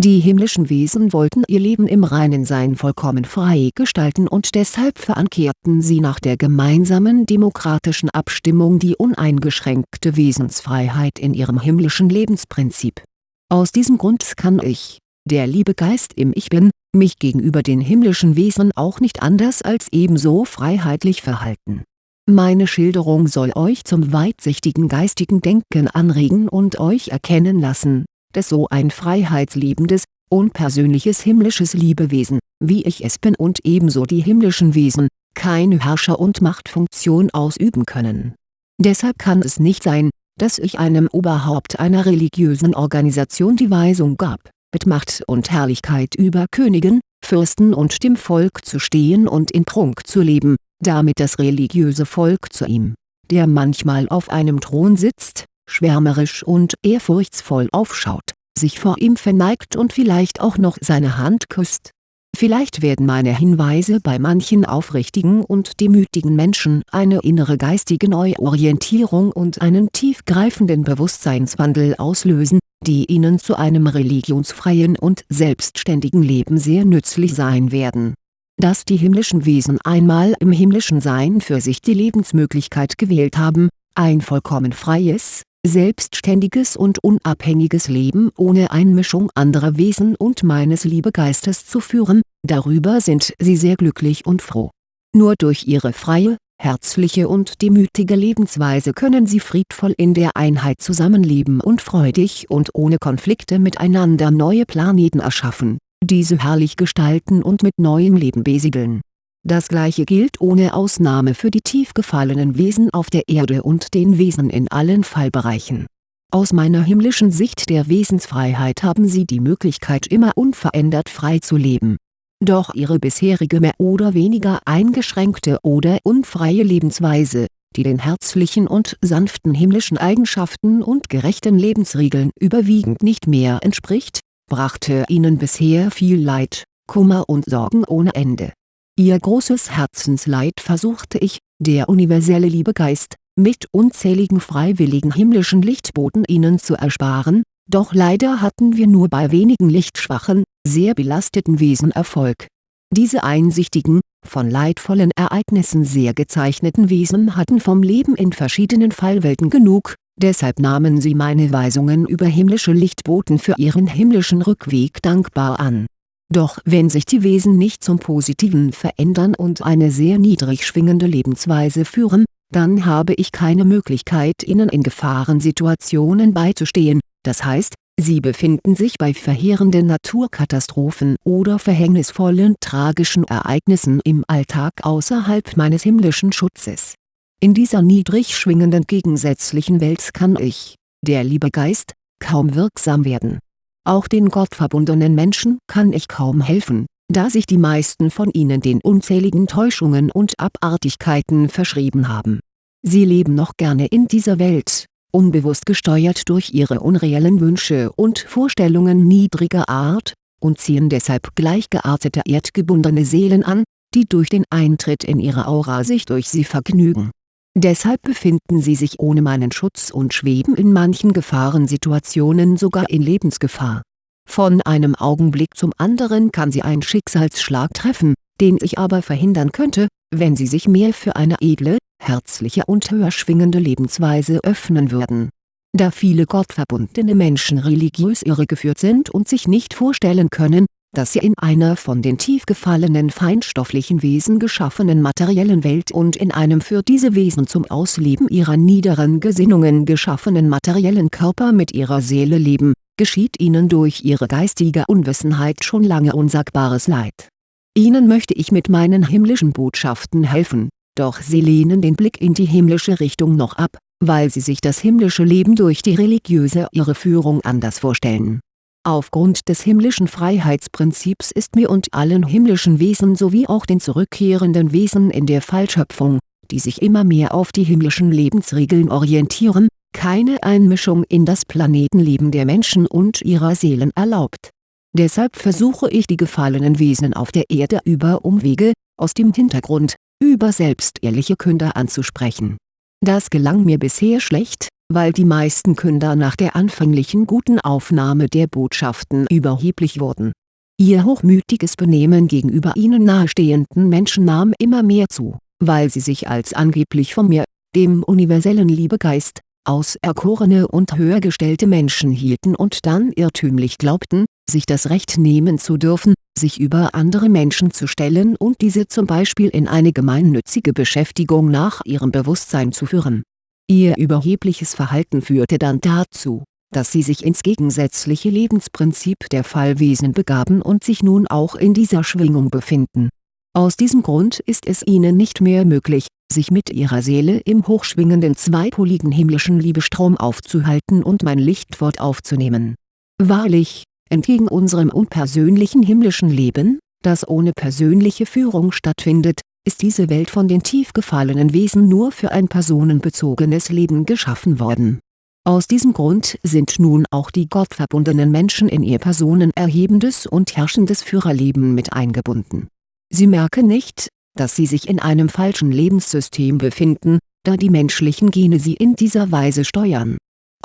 die himmlischen Wesen wollten ihr Leben im reinen Sein vollkommen frei gestalten und deshalb verankerten sie nach der gemeinsamen demokratischen Abstimmung die uneingeschränkte Wesensfreiheit in ihrem himmlischen Lebensprinzip. Aus diesem Grund kann ich, der Liebegeist im Ich Bin, mich gegenüber den himmlischen Wesen auch nicht anders als ebenso freiheitlich verhalten. Meine Schilderung soll euch zum weitsichtigen geistigen Denken anregen und euch erkennen lassen dass so ein freiheitsliebendes, unpersönliches himmlisches Liebewesen, wie ich es bin und ebenso die himmlischen Wesen, keine Herrscher- und Machtfunktion ausüben können. Deshalb kann es nicht sein, dass ich einem Oberhaupt einer religiösen Organisation die Weisung gab, mit Macht und Herrlichkeit über Königen, Fürsten und dem Volk zu stehen und in Prunk zu leben, damit das religiöse Volk zu ihm, der manchmal auf einem Thron sitzt, schwärmerisch und ehrfurchtsvoll aufschaut, sich vor ihm verneigt und vielleicht auch noch seine Hand küsst. Vielleicht werden meine Hinweise bei manchen aufrichtigen und demütigen Menschen eine innere geistige Neuorientierung und einen tiefgreifenden Bewusstseinswandel auslösen, die ihnen zu einem religionsfreien und selbstständigen Leben sehr nützlich sein werden. Dass die himmlischen Wesen einmal im himmlischen Sein für sich die Lebensmöglichkeit gewählt haben, ein vollkommen freies, selbstständiges und unabhängiges Leben ohne Einmischung anderer Wesen und meines Liebegeistes zu führen, darüber sind sie sehr glücklich und froh. Nur durch ihre freie, herzliche und demütige Lebensweise können sie friedvoll in der Einheit zusammenleben und freudig und ohne Konflikte miteinander neue Planeten erschaffen, diese herrlich gestalten und mit neuem Leben besiegeln das gleiche gilt ohne Ausnahme für die tief gefallenen Wesen auf der Erde und den Wesen in allen Fallbereichen. Aus meiner himmlischen Sicht der Wesensfreiheit haben sie die Möglichkeit immer unverändert frei zu leben. Doch ihre bisherige mehr oder weniger eingeschränkte oder unfreie Lebensweise, die den herzlichen und sanften himmlischen Eigenschaften und gerechten Lebensregeln überwiegend nicht mehr entspricht, brachte ihnen bisher viel Leid, Kummer und Sorgen ohne Ende Ihr großes Herzensleid versuchte ich, der universelle Liebegeist, mit unzähligen freiwilligen himmlischen Lichtboten ihnen zu ersparen, doch leider hatten wir nur bei wenigen lichtschwachen, sehr belasteten Wesen Erfolg. Diese einsichtigen, von leidvollen Ereignissen sehr gezeichneten Wesen hatten vom Leben in verschiedenen Fallwelten genug, deshalb nahmen sie meine Weisungen über himmlische Lichtboten für ihren himmlischen Rückweg dankbar an doch wenn sich die Wesen nicht zum Positiven verändern und eine sehr niedrig schwingende Lebensweise führen, dann habe ich keine Möglichkeit ihnen in Gefahrensituationen beizustehen, das heißt, sie befinden sich bei verheerenden Naturkatastrophen oder verhängnisvollen tragischen Ereignissen im Alltag außerhalb meines himmlischen Schutzes. In dieser niedrig schwingenden gegensätzlichen Welt kann ich, der Liebegeist, kaum wirksam werden auch den gottverbundenen Menschen kann ich kaum helfen, da sich die meisten von ihnen den unzähligen Täuschungen und Abartigkeiten verschrieben haben. Sie leben noch gerne in dieser Welt, unbewusst gesteuert durch ihre unreellen Wünsche und Vorstellungen niedriger Art, und ziehen deshalb gleichgeartete erdgebundene Seelen an, die durch den Eintritt in ihre Aura sich durch sie vergnügen Deshalb befinden sie sich ohne meinen Schutz und schweben in manchen Gefahrensituationen sogar in Lebensgefahr. Von einem Augenblick zum anderen kann sie ein Schicksalsschlag treffen, den ich aber verhindern könnte, wenn sie sich mehr für eine edle, herzliche und höher schwingende Lebensweise öffnen würden. Da viele gottverbundene Menschen religiös irregeführt sind und sich nicht vorstellen können, dass sie in einer von den tief gefallenen feinstofflichen Wesen geschaffenen materiellen Welt und in einem für diese Wesen zum Ausleben ihrer niederen Gesinnungen geschaffenen materiellen Körper mit ihrer Seele leben, geschieht ihnen durch ihre geistige Unwissenheit schon lange unsagbares Leid. Ihnen möchte ich mit meinen himmlischen Botschaften helfen, doch sie lehnen den Blick in die himmlische Richtung noch ab, weil sie sich das himmlische Leben durch die religiöse Irreführung anders vorstellen. Aufgrund des himmlischen Freiheitsprinzips ist mir und allen himmlischen Wesen sowie auch den zurückkehrenden Wesen in der Fallschöpfung, die sich immer mehr auf die himmlischen Lebensregeln orientieren, keine Einmischung in das Planetenleben der Menschen und ihrer Seelen erlaubt. Deshalb versuche ich die gefallenen Wesen auf der Erde über Umwege, aus dem Hintergrund, über selbstehrliche Künder anzusprechen. Das gelang mir bisher schlecht, weil die meisten Künder nach der anfänglichen guten Aufnahme der Botschaften überheblich wurden. Ihr hochmütiges Benehmen gegenüber ihnen nahestehenden Menschen nahm immer mehr zu, weil sie sich als angeblich von mir, dem universellen Liebegeist, auserkorene und höhergestellte Menschen hielten und dann irrtümlich glaubten, sich das Recht nehmen zu dürfen, sich über andere Menschen zu stellen und diese zum Beispiel in eine gemeinnützige Beschäftigung nach ihrem Bewusstsein zu führen. Ihr überhebliches Verhalten führte dann dazu, dass sie sich ins gegensätzliche Lebensprinzip der Fallwesen begaben und sich nun auch in dieser Schwingung befinden. Aus diesem Grund ist es ihnen nicht mehr möglich, sich mit ihrer Seele im hochschwingenden zweipoligen himmlischen Liebestrom aufzuhalten und mein Lichtwort aufzunehmen. Wahrlich, Entgegen unserem unpersönlichen himmlischen Leben, das ohne persönliche Führung stattfindet, ist diese Welt von den tief gefallenen Wesen nur für ein personenbezogenes Leben geschaffen worden. Aus diesem Grund sind nun auch die gottverbundenen Menschen in ihr personenerhebendes und herrschendes Führerleben mit eingebunden. Sie merken nicht, dass sie sich in einem falschen Lebenssystem befinden, da die menschlichen Gene sie in dieser Weise steuern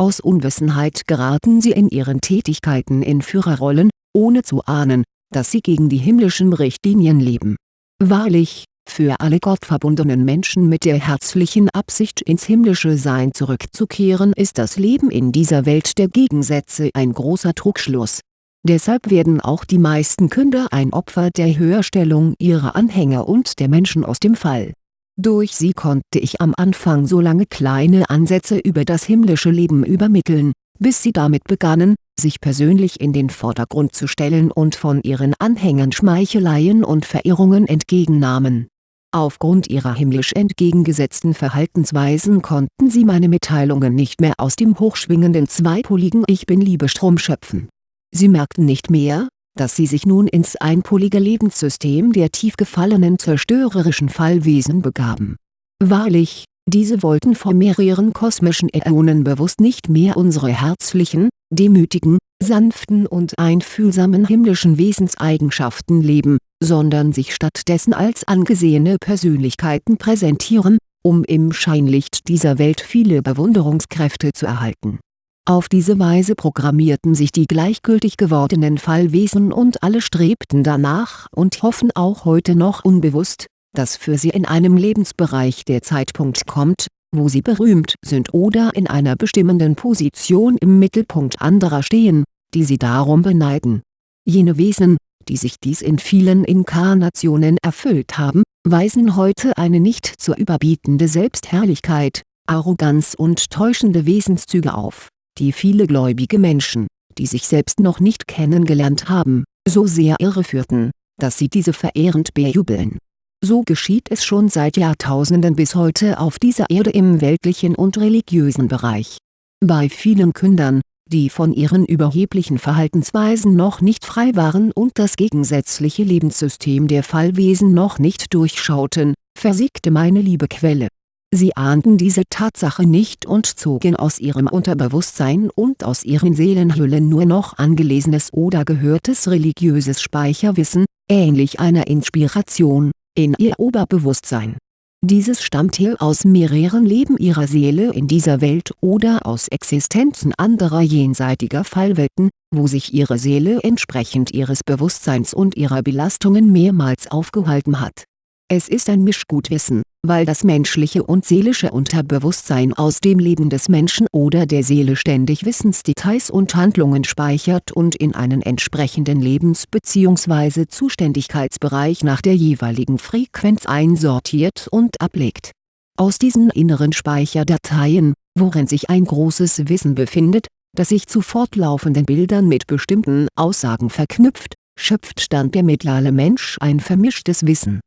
aus Unwissenheit geraten sie in ihren Tätigkeiten in Führerrollen, ohne zu ahnen, dass sie gegen die himmlischen Richtlinien leben. Wahrlich, für alle gottverbundenen Menschen mit der herzlichen Absicht ins himmlische Sein zurückzukehren ist das Leben in dieser Welt der Gegensätze ein großer Trugschluss. Deshalb werden auch die meisten Künder ein Opfer der Höherstellung ihrer Anhänger und der Menschen aus dem Fall durch sie konnte ich am Anfang so lange kleine Ansätze über das himmlische Leben übermitteln, bis sie damit begannen, sich persönlich in den Vordergrund zu stellen und von ihren Anhängern Schmeicheleien und Verirrungen entgegennahmen. Aufgrund ihrer himmlisch entgegengesetzten Verhaltensweisen konnten sie meine Mitteilungen nicht mehr aus dem hochschwingenden zweipoligen Ich Bin-Liebestrom schöpfen. Sie merkten nicht mehr, dass sie sich nun ins einpolige Lebenssystem der tief gefallenen zerstörerischen Fallwesen begaben. Wahrlich, diese wollten vor mehreren kosmischen Äonen bewusst nicht mehr unsere herzlichen, demütigen, sanften und einfühlsamen himmlischen Wesenseigenschaften leben, sondern sich stattdessen als angesehene Persönlichkeiten präsentieren, um im Scheinlicht dieser Welt viele Bewunderungskräfte zu erhalten auf diese Weise programmierten sich die gleichgültig gewordenen Fallwesen und alle strebten danach und hoffen auch heute noch unbewusst, dass für sie in einem Lebensbereich der Zeitpunkt kommt, wo sie berühmt sind oder in einer bestimmenden Position im Mittelpunkt anderer stehen, die sie darum beneiden. Jene Wesen, die sich dies in vielen Inkarnationen erfüllt haben, weisen heute eine nicht zu überbietende Selbstherrlichkeit, Arroganz und täuschende Wesenszüge auf die viele gläubige Menschen, die sich selbst noch nicht kennengelernt haben, so sehr irreführten, dass sie diese verehrend bejubeln. So geschieht es schon seit Jahrtausenden bis heute auf dieser Erde im weltlichen und religiösen Bereich. Bei vielen Kündern, die von ihren überheblichen Verhaltensweisen noch nicht frei waren und das gegensätzliche Lebenssystem der Fallwesen noch nicht durchschauten, versiegte meine Liebequelle Sie ahnten diese Tatsache nicht und zogen aus ihrem Unterbewusstsein und aus ihren Seelenhüllen nur noch angelesenes oder gehörtes religiöses Speicherwissen, ähnlich einer Inspiration, in ihr Oberbewusstsein. Dieses stammt hier aus mehreren Leben ihrer Seele in dieser Welt oder aus Existenzen anderer jenseitiger Fallwelten, wo sich ihre Seele entsprechend ihres Bewusstseins und ihrer Belastungen mehrmals aufgehalten hat. Es ist ein Mischgutwissen, weil das menschliche und seelische Unterbewusstsein aus dem Leben des Menschen oder der Seele ständig Wissensdetails und Handlungen speichert und in einen entsprechenden Lebens- bzw. Zuständigkeitsbereich nach der jeweiligen Frequenz einsortiert und ablegt. Aus diesen inneren Speicherdateien, worin sich ein großes Wissen befindet, das sich zu fortlaufenden Bildern mit bestimmten Aussagen verknüpft, schöpft dann der mittlere Mensch ein vermischtes Wissen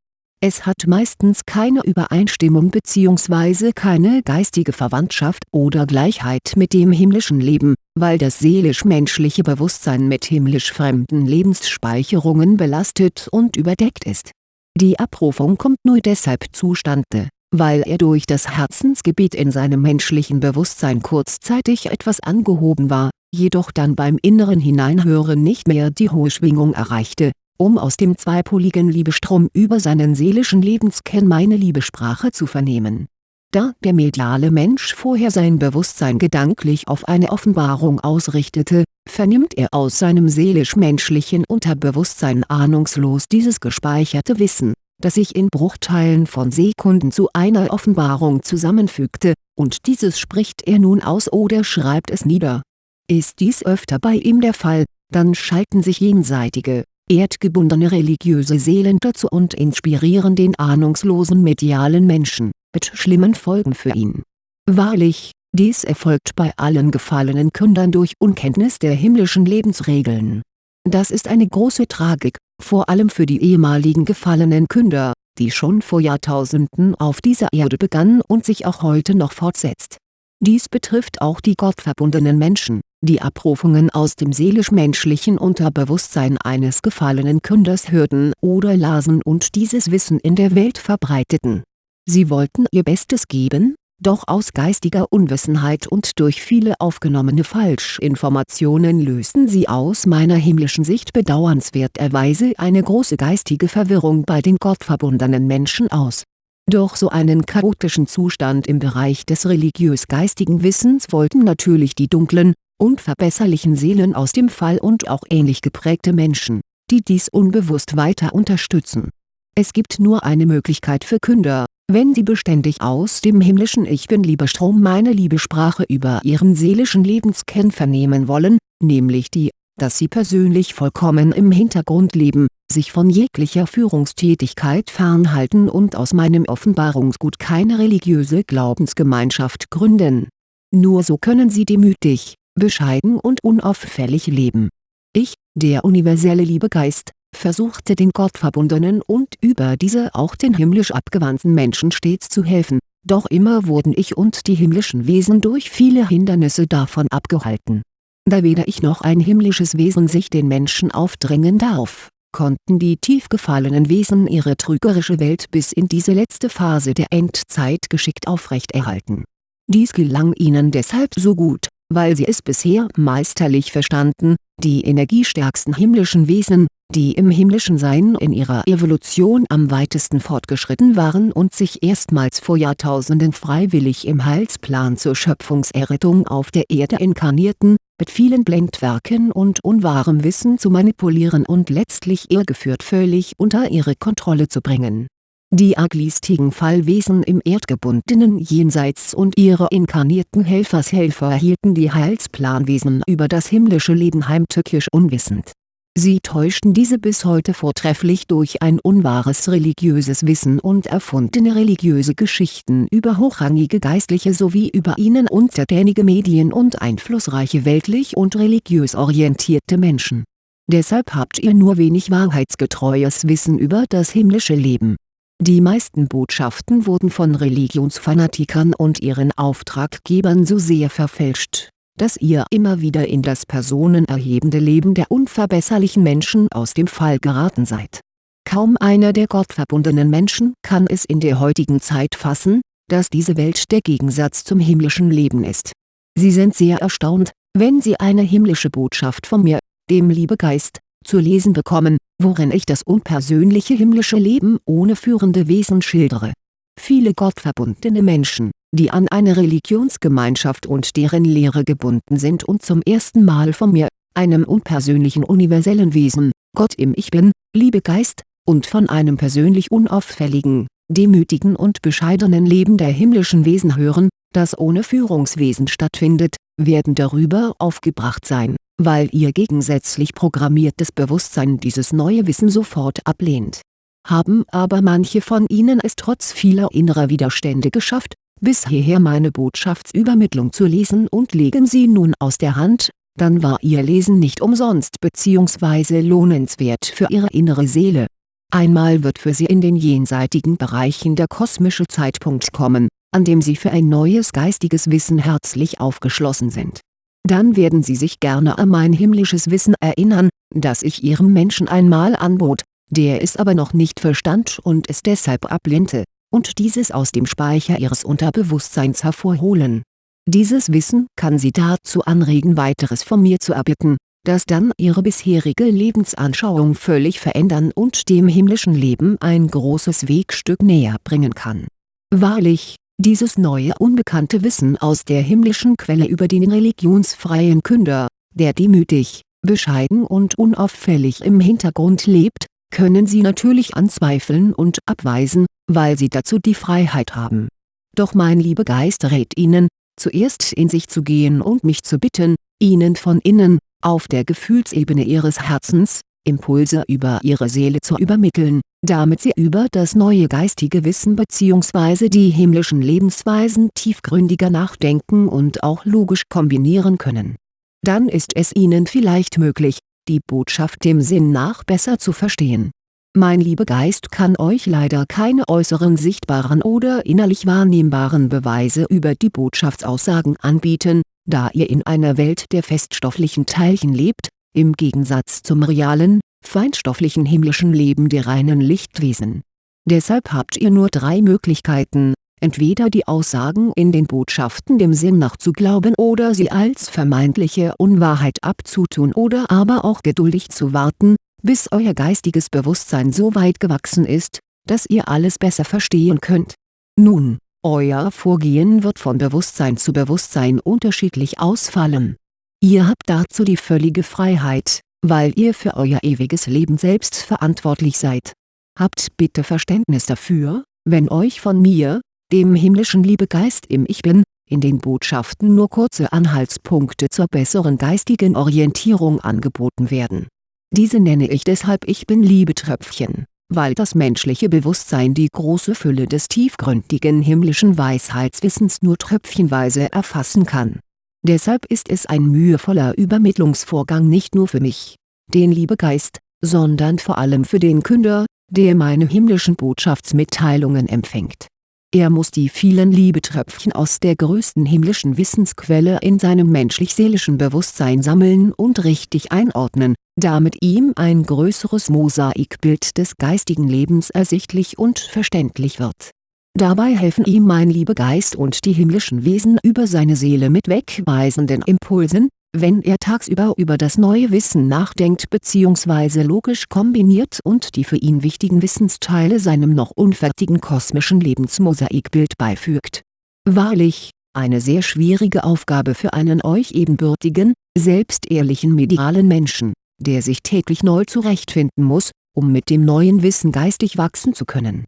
Es hat meistens keine Übereinstimmung bzw. keine geistige Verwandtschaft oder Gleichheit mit dem himmlischen Leben, weil das seelisch-menschliche Bewusstsein mit himmlisch fremden Lebensspeicherungen belastet und überdeckt ist. Die Abrufung kommt nur deshalb zustande, weil er durch das Herzensgebet in seinem menschlichen Bewusstsein kurzzeitig etwas angehoben war, jedoch dann beim inneren Hineinhören nicht mehr die hohe Schwingung erreichte, um aus dem zweipoligen Liebestrom über seinen seelischen Lebenskern meine Liebesprache zu vernehmen. Da der mediale Mensch vorher sein Bewusstsein gedanklich auf eine Offenbarung ausrichtete, vernimmt er aus seinem seelisch-menschlichen Unterbewusstsein ahnungslos dieses gespeicherte Wissen das sich in Bruchteilen von Sekunden zu einer Offenbarung zusammenfügte, und dieses spricht er nun aus oder schreibt es nieder. Ist dies öfter bei ihm der Fall, dann schalten sich jenseitige, erdgebundene religiöse Seelen dazu und inspirieren den ahnungslosen medialen Menschen, mit schlimmen Folgen für ihn. Wahrlich, dies erfolgt bei allen gefallenen Kündern durch Unkenntnis der himmlischen Lebensregeln. Das ist eine große Tragik, vor allem für die ehemaligen gefallenen Künder, die schon vor Jahrtausenden auf dieser Erde begann und sich auch heute noch fortsetzt. Dies betrifft auch die gottverbundenen Menschen, die Abrufungen aus dem seelisch-menschlichen Unterbewusstsein eines gefallenen Künders hörten oder lasen und dieses Wissen in der Welt verbreiteten. Sie wollten ihr Bestes geben, doch aus geistiger Unwissenheit und durch viele aufgenommene Falschinformationen lösten sie aus meiner himmlischen Sicht bedauernswerterweise eine große geistige Verwirrung bei den gottverbundenen Menschen aus. Durch so einen chaotischen Zustand im Bereich des religiös-geistigen Wissens wollten natürlich die dunklen, unverbesserlichen Seelen aus dem Fall und auch ähnlich geprägte Menschen, die dies unbewusst weiter unterstützen. Es gibt nur eine Möglichkeit für Künder, wenn Sie beständig aus dem himmlischen Ich Bin-Liebestrom meine Liebesprache über Ihren seelischen Lebenskern vernehmen wollen, nämlich die, dass Sie persönlich vollkommen im Hintergrund leben, sich von jeglicher Führungstätigkeit fernhalten und aus meinem Offenbarungsgut keine religiöse Glaubensgemeinschaft gründen. Nur so können Sie demütig, bescheiden und unauffällig leben. Ich, der universelle Liebegeist, versuchte den gottverbundenen und über diese auch den himmlisch abgewandten Menschen stets zu helfen, doch immer wurden ich und die himmlischen Wesen durch viele Hindernisse davon abgehalten. Da weder ich noch ein himmlisches Wesen sich den Menschen aufdrängen darf, konnten die tief gefallenen Wesen ihre trügerische Welt bis in diese letzte Phase der Endzeit geschickt aufrechterhalten. Dies gelang ihnen deshalb so gut, weil sie es bisher meisterlich verstanden, die energiestärksten himmlischen Wesen, die im himmlischen Sein in ihrer Evolution am weitesten fortgeschritten waren und sich erstmals vor Jahrtausenden freiwillig im Heilsplan zur Schöpfungserrettung auf der Erde inkarnierten, mit vielen Blendwerken und unwahrem Wissen zu manipulieren und letztlich irregeführt völlig unter ihre Kontrolle zu bringen die arglistigen Fallwesen im erdgebundenen Jenseits und ihre inkarnierten Helfershelfer hielten die Heilsplanwesen über das himmlische Leben heimtückisch unwissend. Sie täuschten diese bis heute vortrefflich durch ein unwahres religiöses Wissen und erfundene religiöse Geschichten über hochrangige Geistliche sowie über ihnen untertänige Medien und einflussreiche weltlich und religiös orientierte Menschen. Deshalb habt ihr nur wenig wahrheitsgetreues Wissen über das himmlische Leben die meisten Botschaften wurden von Religionsfanatikern und ihren Auftraggebern so sehr verfälscht, dass ihr immer wieder in das personenerhebende Leben der unverbesserlichen Menschen aus dem Fall geraten seid. Kaum einer der gottverbundenen Menschen kann es in der heutigen Zeit fassen, dass diese Welt der Gegensatz zum himmlischen Leben ist. Sie sind sehr erstaunt, wenn sie eine himmlische Botschaft von mir, dem Liebegeist, zu lesen bekommen, worin ich das unpersönliche himmlische Leben ohne führende Wesen schildere. Viele gottverbundene Menschen, die an eine Religionsgemeinschaft und deren Lehre gebunden sind und zum ersten Mal von mir, einem unpersönlichen universellen Wesen, Gott im Ich Bin, Liebegeist, und von einem persönlich unauffälligen, demütigen und bescheidenen Leben der himmlischen Wesen hören, das ohne Führungswesen stattfindet, werden darüber aufgebracht sein weil ihr gegensätzlich programmiertes Bewusstsein dieses neue Wissen sofort ablehnt. Haben aber manche von ihnen es trotz vieler innerer Widerstände geschafft, bis hierher meine Botschaftsübermittlung zu lesen und legen sie nun aus der Hand, dann war ihr Lesen nicht umsonst bzw. lohnenswert für ihre innere Seele. Einmal wird für sie in den jenseitigen Bereichen der kosmische Zeitpunkt kommen, an dem sie für ein neues geistiges Wissen herzlich aufgeschlossen sind. Dann werden sie sich gerne an mein himmlisches Wissen erinnern, das ich ihrem Menschen einmal anbot, der es aber noch nicht verstand und es deshalb ablehnte, und dieses aus dem Speicher ihres Unterbewusstseins hervorholen. Dieses Wissen kann sie dazu anregen weiteres von mir zu erbitten, das dann ihre bisherige Lebensanschauung völlig verändern und dem himmlischen Leben ein großes Wegstück näher bringen kann. Wahrlich, dieses neue unbekannte Wissen aus der himmlischen Quelle über den religionsfreien Künder, der demütig, bescheiden und unauffällig im Hintergrund lebt, können Sie natürlich anzweifeln und abweisen, weil Sie dazu die Freiheit haben. Doch mein Liebegeist rät Ihnen, zuerst in sich zu gehen und mich zu bitten, Ihnen von innen, auf der Gefühlsebene Ihres Herzens, Impulse über Ihre Seele zu übermitteln, damit Sie über das neue geistige Wissen bzw. die himmlischen Lebensweisen tiefgründiger nachdenken und auch logisch kombinieren können. Dann ist es Ihnen vielleicht möglich, die Botschaft dem Sinn nach besser zu verstehen. Mein Liebegeist kann euch leider keine äußeren sichtbaren oder innerlich wahrnehmbaren Beweise über die Botschaftsaussagen anbieten, da ihr in einer Welt der feststofflichen Teilchen lebt, im Gegensatz zum realen, feinstofflichen himmlischen Leben der reinen Lichtwesen. Deshalb habt ihr nur drei Möglichkeiten, entweder die Aussagen in den Botschaften dem Sinn nach zu glauben oder sie als vermeintliche Unwahrheit abzutun oder aber auch geduldig zu warten, bis euer geistiges Bewusstsein so weit gewachsen ist, dass ihr alles besser verstehen könnt. Nun, euer Vorgehen wird von Bewusstsein zu Bewusstsein unterschiedlich ausfallen Ihr habt dazu die völlige Freiheit, weil ihr für euer ewiges Leben selbst verantwortlich seid. Habt bitte Verständnis dafür, wenn euch von mir, dem himmlischen Liebegeist im Ich Bin, in den Botschaften nur kurze Anhaltspunkte zur besseren geistigen Orientierung angeboten werden. Diese nenne ich deshalb Ich Bin-Liebetröpfchen, weil das menschliche Bewusstsein die große Fülle des tiefgründigen himmlischen Weisheitswissens nur tröpfchenweise erfassen kann Deshalb ist es ein mühevoller Übermittlungsvorgang nicht nur für mich, den Liebegeist, sondern vor allem für den Künder, der meine himmlischen Botschaftsmitteilungen empfängt. Er muss die vielen Liebetröpfchen aus der größten himmlischen Wissensquelle in seinem menschlich-seelischen Bewusstsein sammeln und richtig einordnen, damit ihm ein größeres Mosaikbild des geistigen Lebens ersichtlich und verständlich wird Dabei helfen ihm mein Liebegeist und die himmlischen Wesen über seine Seele mit wegweisenden Impulsen, wenn er tagsüber über das neue Wissen nachdenkt bzw. logisch kombiniert und die für ihn wichtigen Wissensteile seinem noch unfertigen kosmischen Lebensmosaikbild beifügt. Wahrlich, eine sehr schwierige Aufgabe für einen euch ebenbürtigen, selbstehrlichen medialen Menschen, der sich täglich neu zurechtfinden muss, um mit dem neuen Wissen geistig wachsen zu können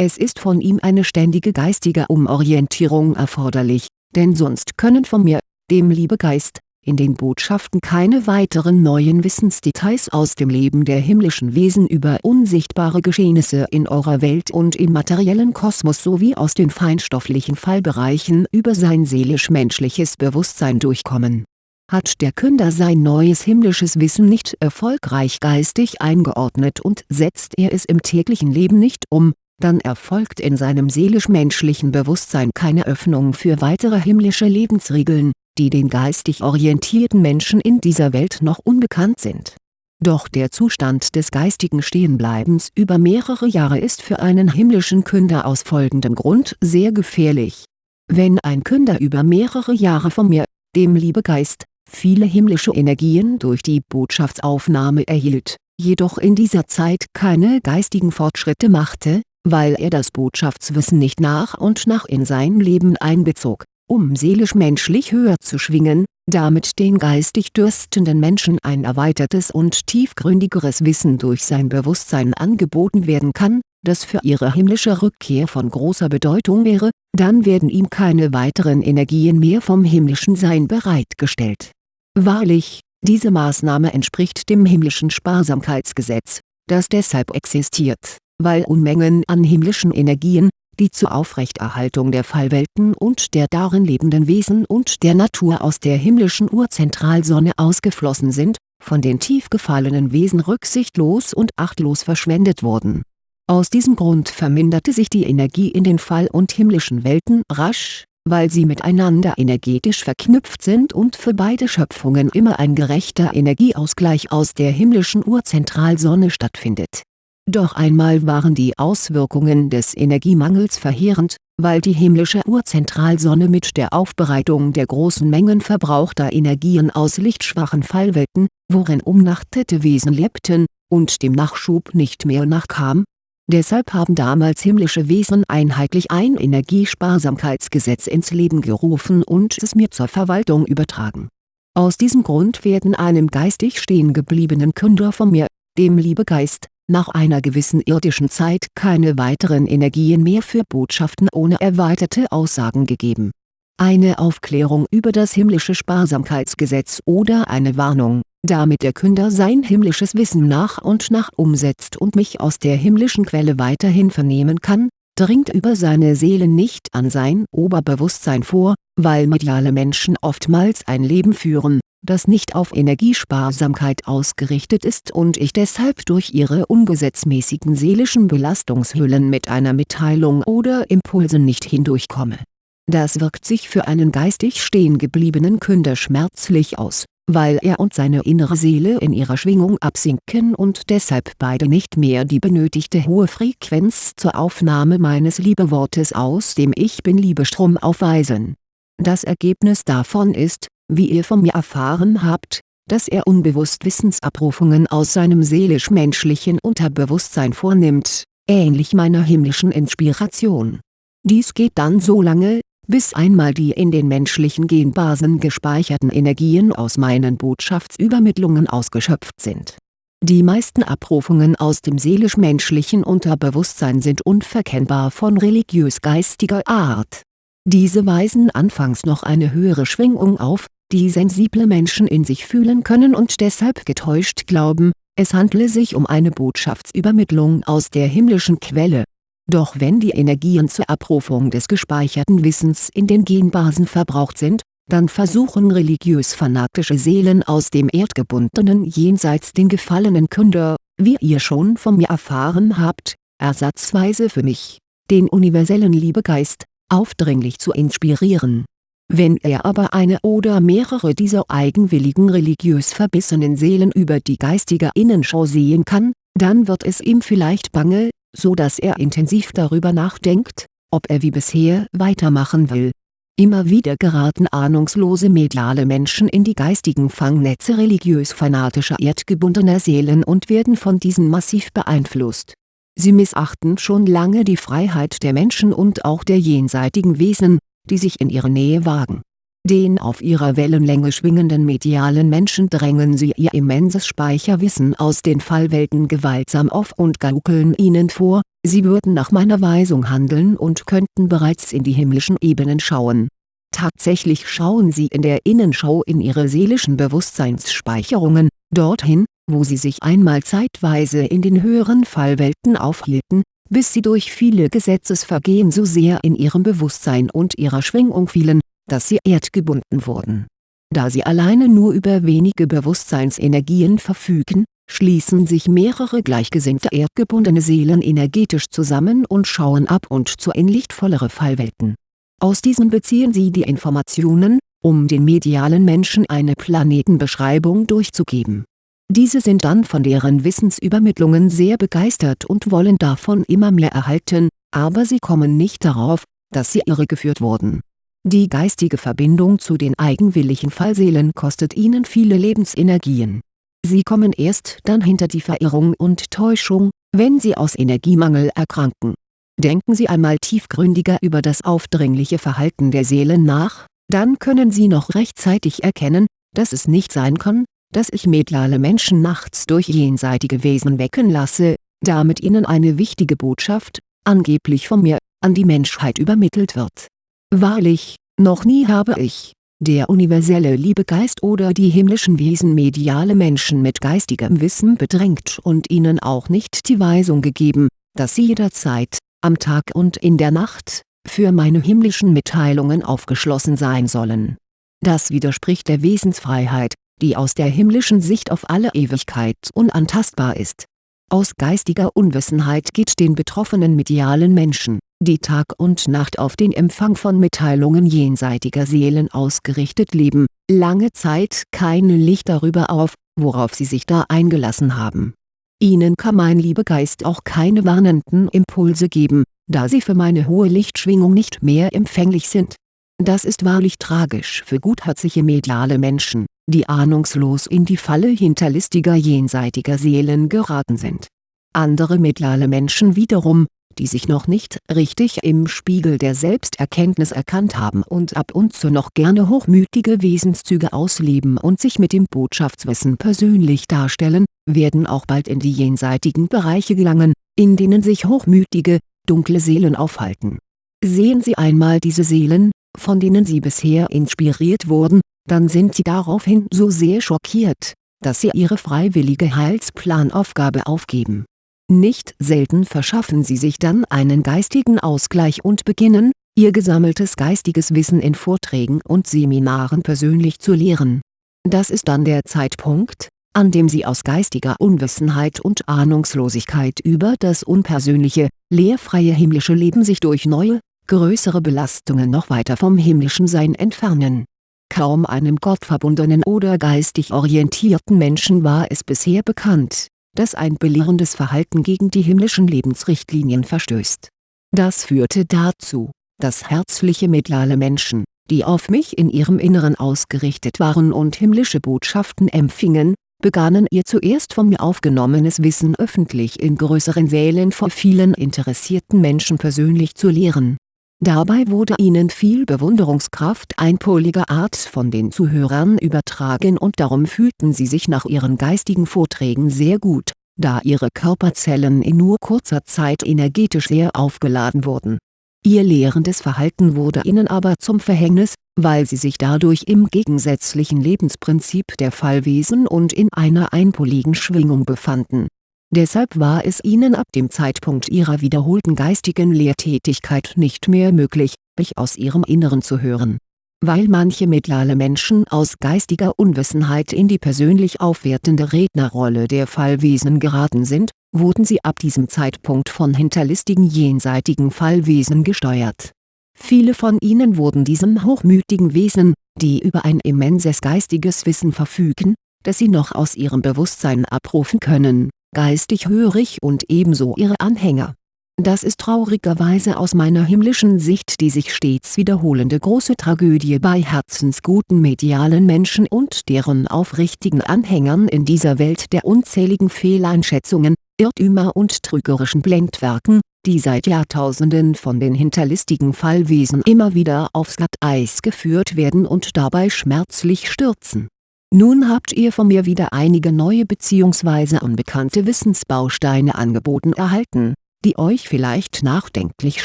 es ist von ihm eine ständige geistige Umorientierung erforderlich, denn sonst können von mir, dem Liebegeist, in den Botschaften keine weiteren neuen Wissensdetails aus dem Leben der himmlischen Wesen über unsichtbare Geschehnisse in eurer Welt und im materiellen Kosmos sowie aus den feinstofflichen Fallbereichen über sein seelisch-menschliches Bewusstsein durchkommen. Hat der Künder sein neues himmlisches Wissen nicht erfolgreich geistig eingeordnet und setzt er es im täglichen Leben nicht um, dann erfolgt in seinem seelisch-menschlichen Bewusstsein keine Öffnung für weitere himmlische Lebensregeln, die den geistig orientierten Menschen in dieser Welt noch unbekannt sind. Doch der Zustand des geistigen Stehenbleibens über mehrere Jahre ist für einen himmlischen Künder aus folgendem Grund sehr gefährlich. Wenn ein Künder über mehrere Jahre von mir, dem Liebegeist, viele himmlische Energien durch die Botschaftsaufnahme erhielt, jedoch in dieser Zeit keine geistigen Fortschritte machte, weil er das Botschaftswissen nicht nach und nach in sein Leben einbezog, um seelisch-menschlich höher zu schwingen, damit den geistig dürstenden Menschen ein erweitertes und tiefgründigeres Wissen durch sein Bewusstsein angeboten werden kann, das für ihre himmlische Rückkehr von großer Bedeutung wäre, dann werden ihm keine weiteren Energien mehr vom himmlischen Sein bereitgestellt. Wahrlich, diese Maßnahme entspricht dem himmlischen Sparsamkeitsgesetz, das deshalb existiert weil Unmengen an himmlischen Energien, die zur Aufrechterhaltung der Fallwelten und der darin lebenden Wesen und der Natur aus der himmlischen Urzentralsonne ausgeflossen sind, von den tief gefallenen Wesen rücksichtslos und achtlos verschwendet wurden. Aus diesem Grund verminderte sich die Energie in den Fall- und himmlischen Welten rasch, weil sie miteinander energetisch verknüpft sind und für beide Schöpfungen immer ein gerechter Energieausgleich aus der himmlischen Urzentralsonne stattfindet. Doch einmal waren die Auswirkungen des Energiemangels verheerend, weil die himmlische Urzentralsonne mit der Aufbereitung der großen Mengen verbrauchter Energien aus lichtschwachen Fallwelten, worin umnachtete Wesen lebten, und dem Nachschub nicht mehr nachkam, Deshalb haben damals himmlische Wesen einheitlich ein Energiesparsamkeitsgesetz ins Leben gerufen und es mir zur Verwaltung übertragen. Aus diesem Grund werden einem geistig stehen gebliebenen Künder von mir, dem Liebegeist, nach einer gewissen irdischen Zeit keine weiteren Energien mehr für Botschaften ohne erweiterte Aussagen gegeben. Eine Aufklärung über das himmlische Sparsamkeitsgesetz oder eine Warnung damit der Künder sein himmlisches Wissen nach und nach umsetzt und mich aus der himmlischen Quelle weiterhin vernehmen kann, dringt über seine Seele nicht an sein Oberbewusstsein vor, weil mediale Menschen oftmals ein Leben führen, das nicht auf Energiesparsamkeit ausgerichtet ist und ich deshalb durch ihre ungesetzmäßigen seelischen Belastungshüllen mit einer Mitteilung oder Impulsen nicht hindurchkomme. Das wirkt sich für einen geistig stehen gebliebenen Künder schmerzlich aus weil er und seine innere Seele in ihrer Schwingung absinken und deshalb beide nicht mehr die benötigte hohe Frequenz zur Aufnahme meines Liebewortes aus dem Ich Bin-Liebestrom aufweisen. Das Ergebnis davon ist, wie ihr von mir erfahren habt, dass er unbewusst Wissensabrufungen aus seinem seelisch-menschlichen Unterbewusstsein vornimmt, ähnlich meiner himmlischen Inspiration. Dies geht dann so lange, bis einmal die in den menschlichen Genbasen gespeicherten Energien aus meinen Botschaftsübermittlungen ausgeschöpft sind. Die meisten Abrufungen aus dem seelisch-menschlichen Unterbewusstsein sind unverkennbar von religiös-geistiger Art. Diese weisen anfangs noch eine höhere Schwingung auf, die sensible Menschen in sich fühlen können und deshalb getäuscht glauben, es handle sich um eine Botschaftsübermittlung aus der himmlischen Quelle doch wenn die Energien zur Abrufung des gespeicherten Wissens in den Genbasen verbraucht sind, dann versuchen religiös-fanatische Seelen aus dem erdgebundenen Jenseits den gefallenen Künder, wie ihr schon von mir erfahren habt, ersatzweise für mich, den universellen Liebegeist, aufdringlich zu inspirieren. Wenn er aber eine oder mehrere dieser eigenwilligen religiös verbissenen Seelen über die geistige Innenschau sehen kann, dann wird es ihm vielleicht bange, so dass er intensiv darüber nachdenkt, ob er wie bisher weitermachen will. Immer wieder geraten ahnungslose mediale Menschen in die geistigen Fangnetze religiös-fanatischer erdgebundener Seelen und werden von diesen massiv beeinflusst. Sie missachten schon lange die Freiheit der Menschen und auch der jenseitigen Wesen, die sich in ihre Nähe wagen den auf ihrer Wellenlänge schwingenden medialen Menschen drängen sie ihr immenses Speicherwissen aus den Fallwelten gewaltsam auf und gaukeln ihnen vor, sie würden nach meiner Weisung handeln und könnten bereits in die himmlischen Ebenen schauen. Tatsächlich schauen sie in der Innenschau in ihre seelischen Bewusstseinsspeicherungen, dorthin, wo sie sich einmal zeitweise in den höheren Fallwelten aufhielten, bis sie durch viele Gesetzesvergehen so sehr in ihrem Bewusstsein und ihrer Schwingung fielen, dass sie erdgebunden wurden. Da sie alleine nur über wenige Bewusstseinsenergien verfügen, schließen sich mehrere gleichgesinnte erdgebundene Seelen energetisch zusammen und schauen ab und zu in lichtvollere Fallwelten. Aus diesen beziehen sie die Informationen, um den medialen Menschen eine Planetenbeschreibung durchzugeben. Diese sind dann von deren Wissensübermittlungen sehr begeistert und wollen davon immer mehr erhalten, aber sie kommen nicht darauf, dass sie irregeführt wurden die geistige Verbindung zu den eigenwilligen Fallseelen kostet ihnen viele Lebensenergien. Sie kommen erst dann hinter die Verirrung und Täuschung, wenn sie aus Energiemangel erkranken. Denken Sie einmal tiefgründiger über das aufdringliche Verhalten der Seelen nach, dann können Sie noch rechtzeitig erkennen, dass es nicht sein kann, dass ich medlale Menschen nachts durch jenseitige Wesen wecken lasse, damit ihnen eine wichtige Botschaft, angeblich von mir, an die Menschheit übermittelt wird Wahrlich, noch nie habe ich, der universelle Liebegeist oder die himmlischen Wesen mediale Menschen mit geistigem Wissen bedrängt und ihnen auch nicht die Weisung gegeben, dass sie jederzeit, am Tag und in der Nacht, für meine himmlischen Mitteilungen aufgeschlossen sein sollen. Das widerspricht der Wesensfreiheit, die aus der himmlischen Sicht auf alle Ewigkeit unantastbar ist. Aus geistiger Unwissenheit geht den betroffenen medialen Menschen, die Tag und Nacht auf den Empfang von Mitteilungen jenseitiger Seelen ausgerichtet leben, lange Zeit kein Licht darüber auf, worauf sie sich da eingelassen haben. Ihnen kann mein Liebegeist auch keine warnenden Impulse geben, da sie für meine hohe Lichtschwingung nicht mehr empfänglich sind. Das ist wahrlich tragisch für gutherzige mediale Menschen, die ahnungslos in die Falle hinterlistiger jenseitiger Seelen geraten sind. Andere mediale Menschen wiederum, die sich noch nicht richtig im Spiegel der Selbsterkenntnis erkannt haben und ab und zu noch gerne hochmütige Wesenszüge ausleben und sich mit dem Botschaftswissen persönlich darstellen, werden auch bald in die jenseitigen Bereiche gelangen, in denen sich hochmütige, dunkle Seelen aufhalten. Sehen Sie einmal diese Seelen, von denen Sie bisher inspiriert wurden, dann sind Sie daraufhin so sehr schockiert, dass Sie Ihre freiwillige Heilsplanaufgabe aufgeben. Nicht selten verschaffen Sie sich dann einen geistigen Ausgleich und beginnen, Ihr gesammeltes geistiges Wissen in Vorträgen und Seminaren persönlich zu lehren. Das ist dann der Zeitpunkt, an dem Sie aus geistiger Unwissenheit und Ahnungslosigkeit über das unpersönliche, lehrfreie himmlische Leben sich durch neue, größere Belastungen noch weiter vom himmlischen Sein entfernen Kaum einem gottverbundenen oder geistig orientierten Menschen war es bisher bekannt, dass ein belehrendes Verhalten gegen die himmlischen Lebensrichtlinien verstößt. Das führte dazu, dass herzliche mediale Menschen, die auf mich in ihrem Inneren ausgerichtet waren und himmlische Botschaften empfingen, begannen ihr zuerst von mir aufgenommenes Wissen öffentlich in größeren Sälen vor vielen interessierten Menschen persönlich zu lehren Dabei wurde ihnen viel Bewunderungskraft einpoliger Art von den Zuhörern übertragen und darum fühlten sie sich nach ihren geistigen Vorträgen sehr gut, da ihre Körperzellen in nur kurzer Zeit energetisch sehr aufgeladen wurden. Ihr lehrendes Verhalten wurde ihnen aber zum Verhängnis, weil sie sich dadurch im gegensätzlichen Lebensprinzip der Fallwesen und in einer einpoligen Schwingung befanden Deshalb war es ihnen ab dem Zeitpunkt ihrer wiederholten geistigen Lehrtätigkeit nicht mehr möglich, mich aus ihrem Inneren zu hören. Weil manche mediale Menschen aus geistiger Unwissenheit in die persönlich aufwertende Rednerrolle der Fallwesen geraten sind, wurden sie ab diesem Zeitpunkt von hinterlistigen jenseitigen Fallwesen gesteuert. Viele von ihnen wurden diesem hochmütigen Wesen, die über ein immenses geistiges Wissen verfügen, das sie noch aus ihrem Bewusstsein abrufen können geistig hörig und ebenso ihre Anhänger. Das ist traurigerweise aus meiner himmlischen Sicht die sich stets wiederholende große Tragödie bei herzensguten medialen Menschen und deren aufrichtigen Anhängern in dieser Welt der unzähligen Fehleinschätzungen, Irrtümer und trügerischen Blendwerken, die seit Jahrtausenden von den hinterlistigen Fallwesen immer wieder aufs Glatteis geführt werden und dabei schmerzlich stürzen nun habt ihr von mir wieder einige neue bzw. unbekannte Wissensbausteine angeboten erhalten, die euch vielleicht nachdenklich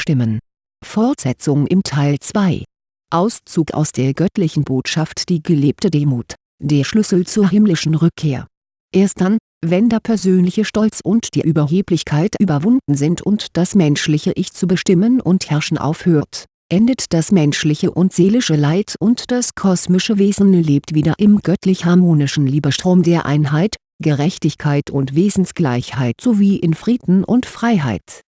stimmen. Fortsetzung im Teil 2 Auszug aus der göttlichen Botschaft Die gelebte Demut, der Schlüssel zur himmlischen Rückkehr. Erst dann, wenn der persönliche Stolz und die Überheblichkeit überwunden sind und das menschliche Ich zu bestimmen und herrschen aufhört endet das menschliche und seelische Leid und das kosmische Wesen lebt wieder im göttlich-harmonischen Liebestrom der Einheit, Gerechtigkeit und Wesensgleichheit sowie in Frieden und Freiheit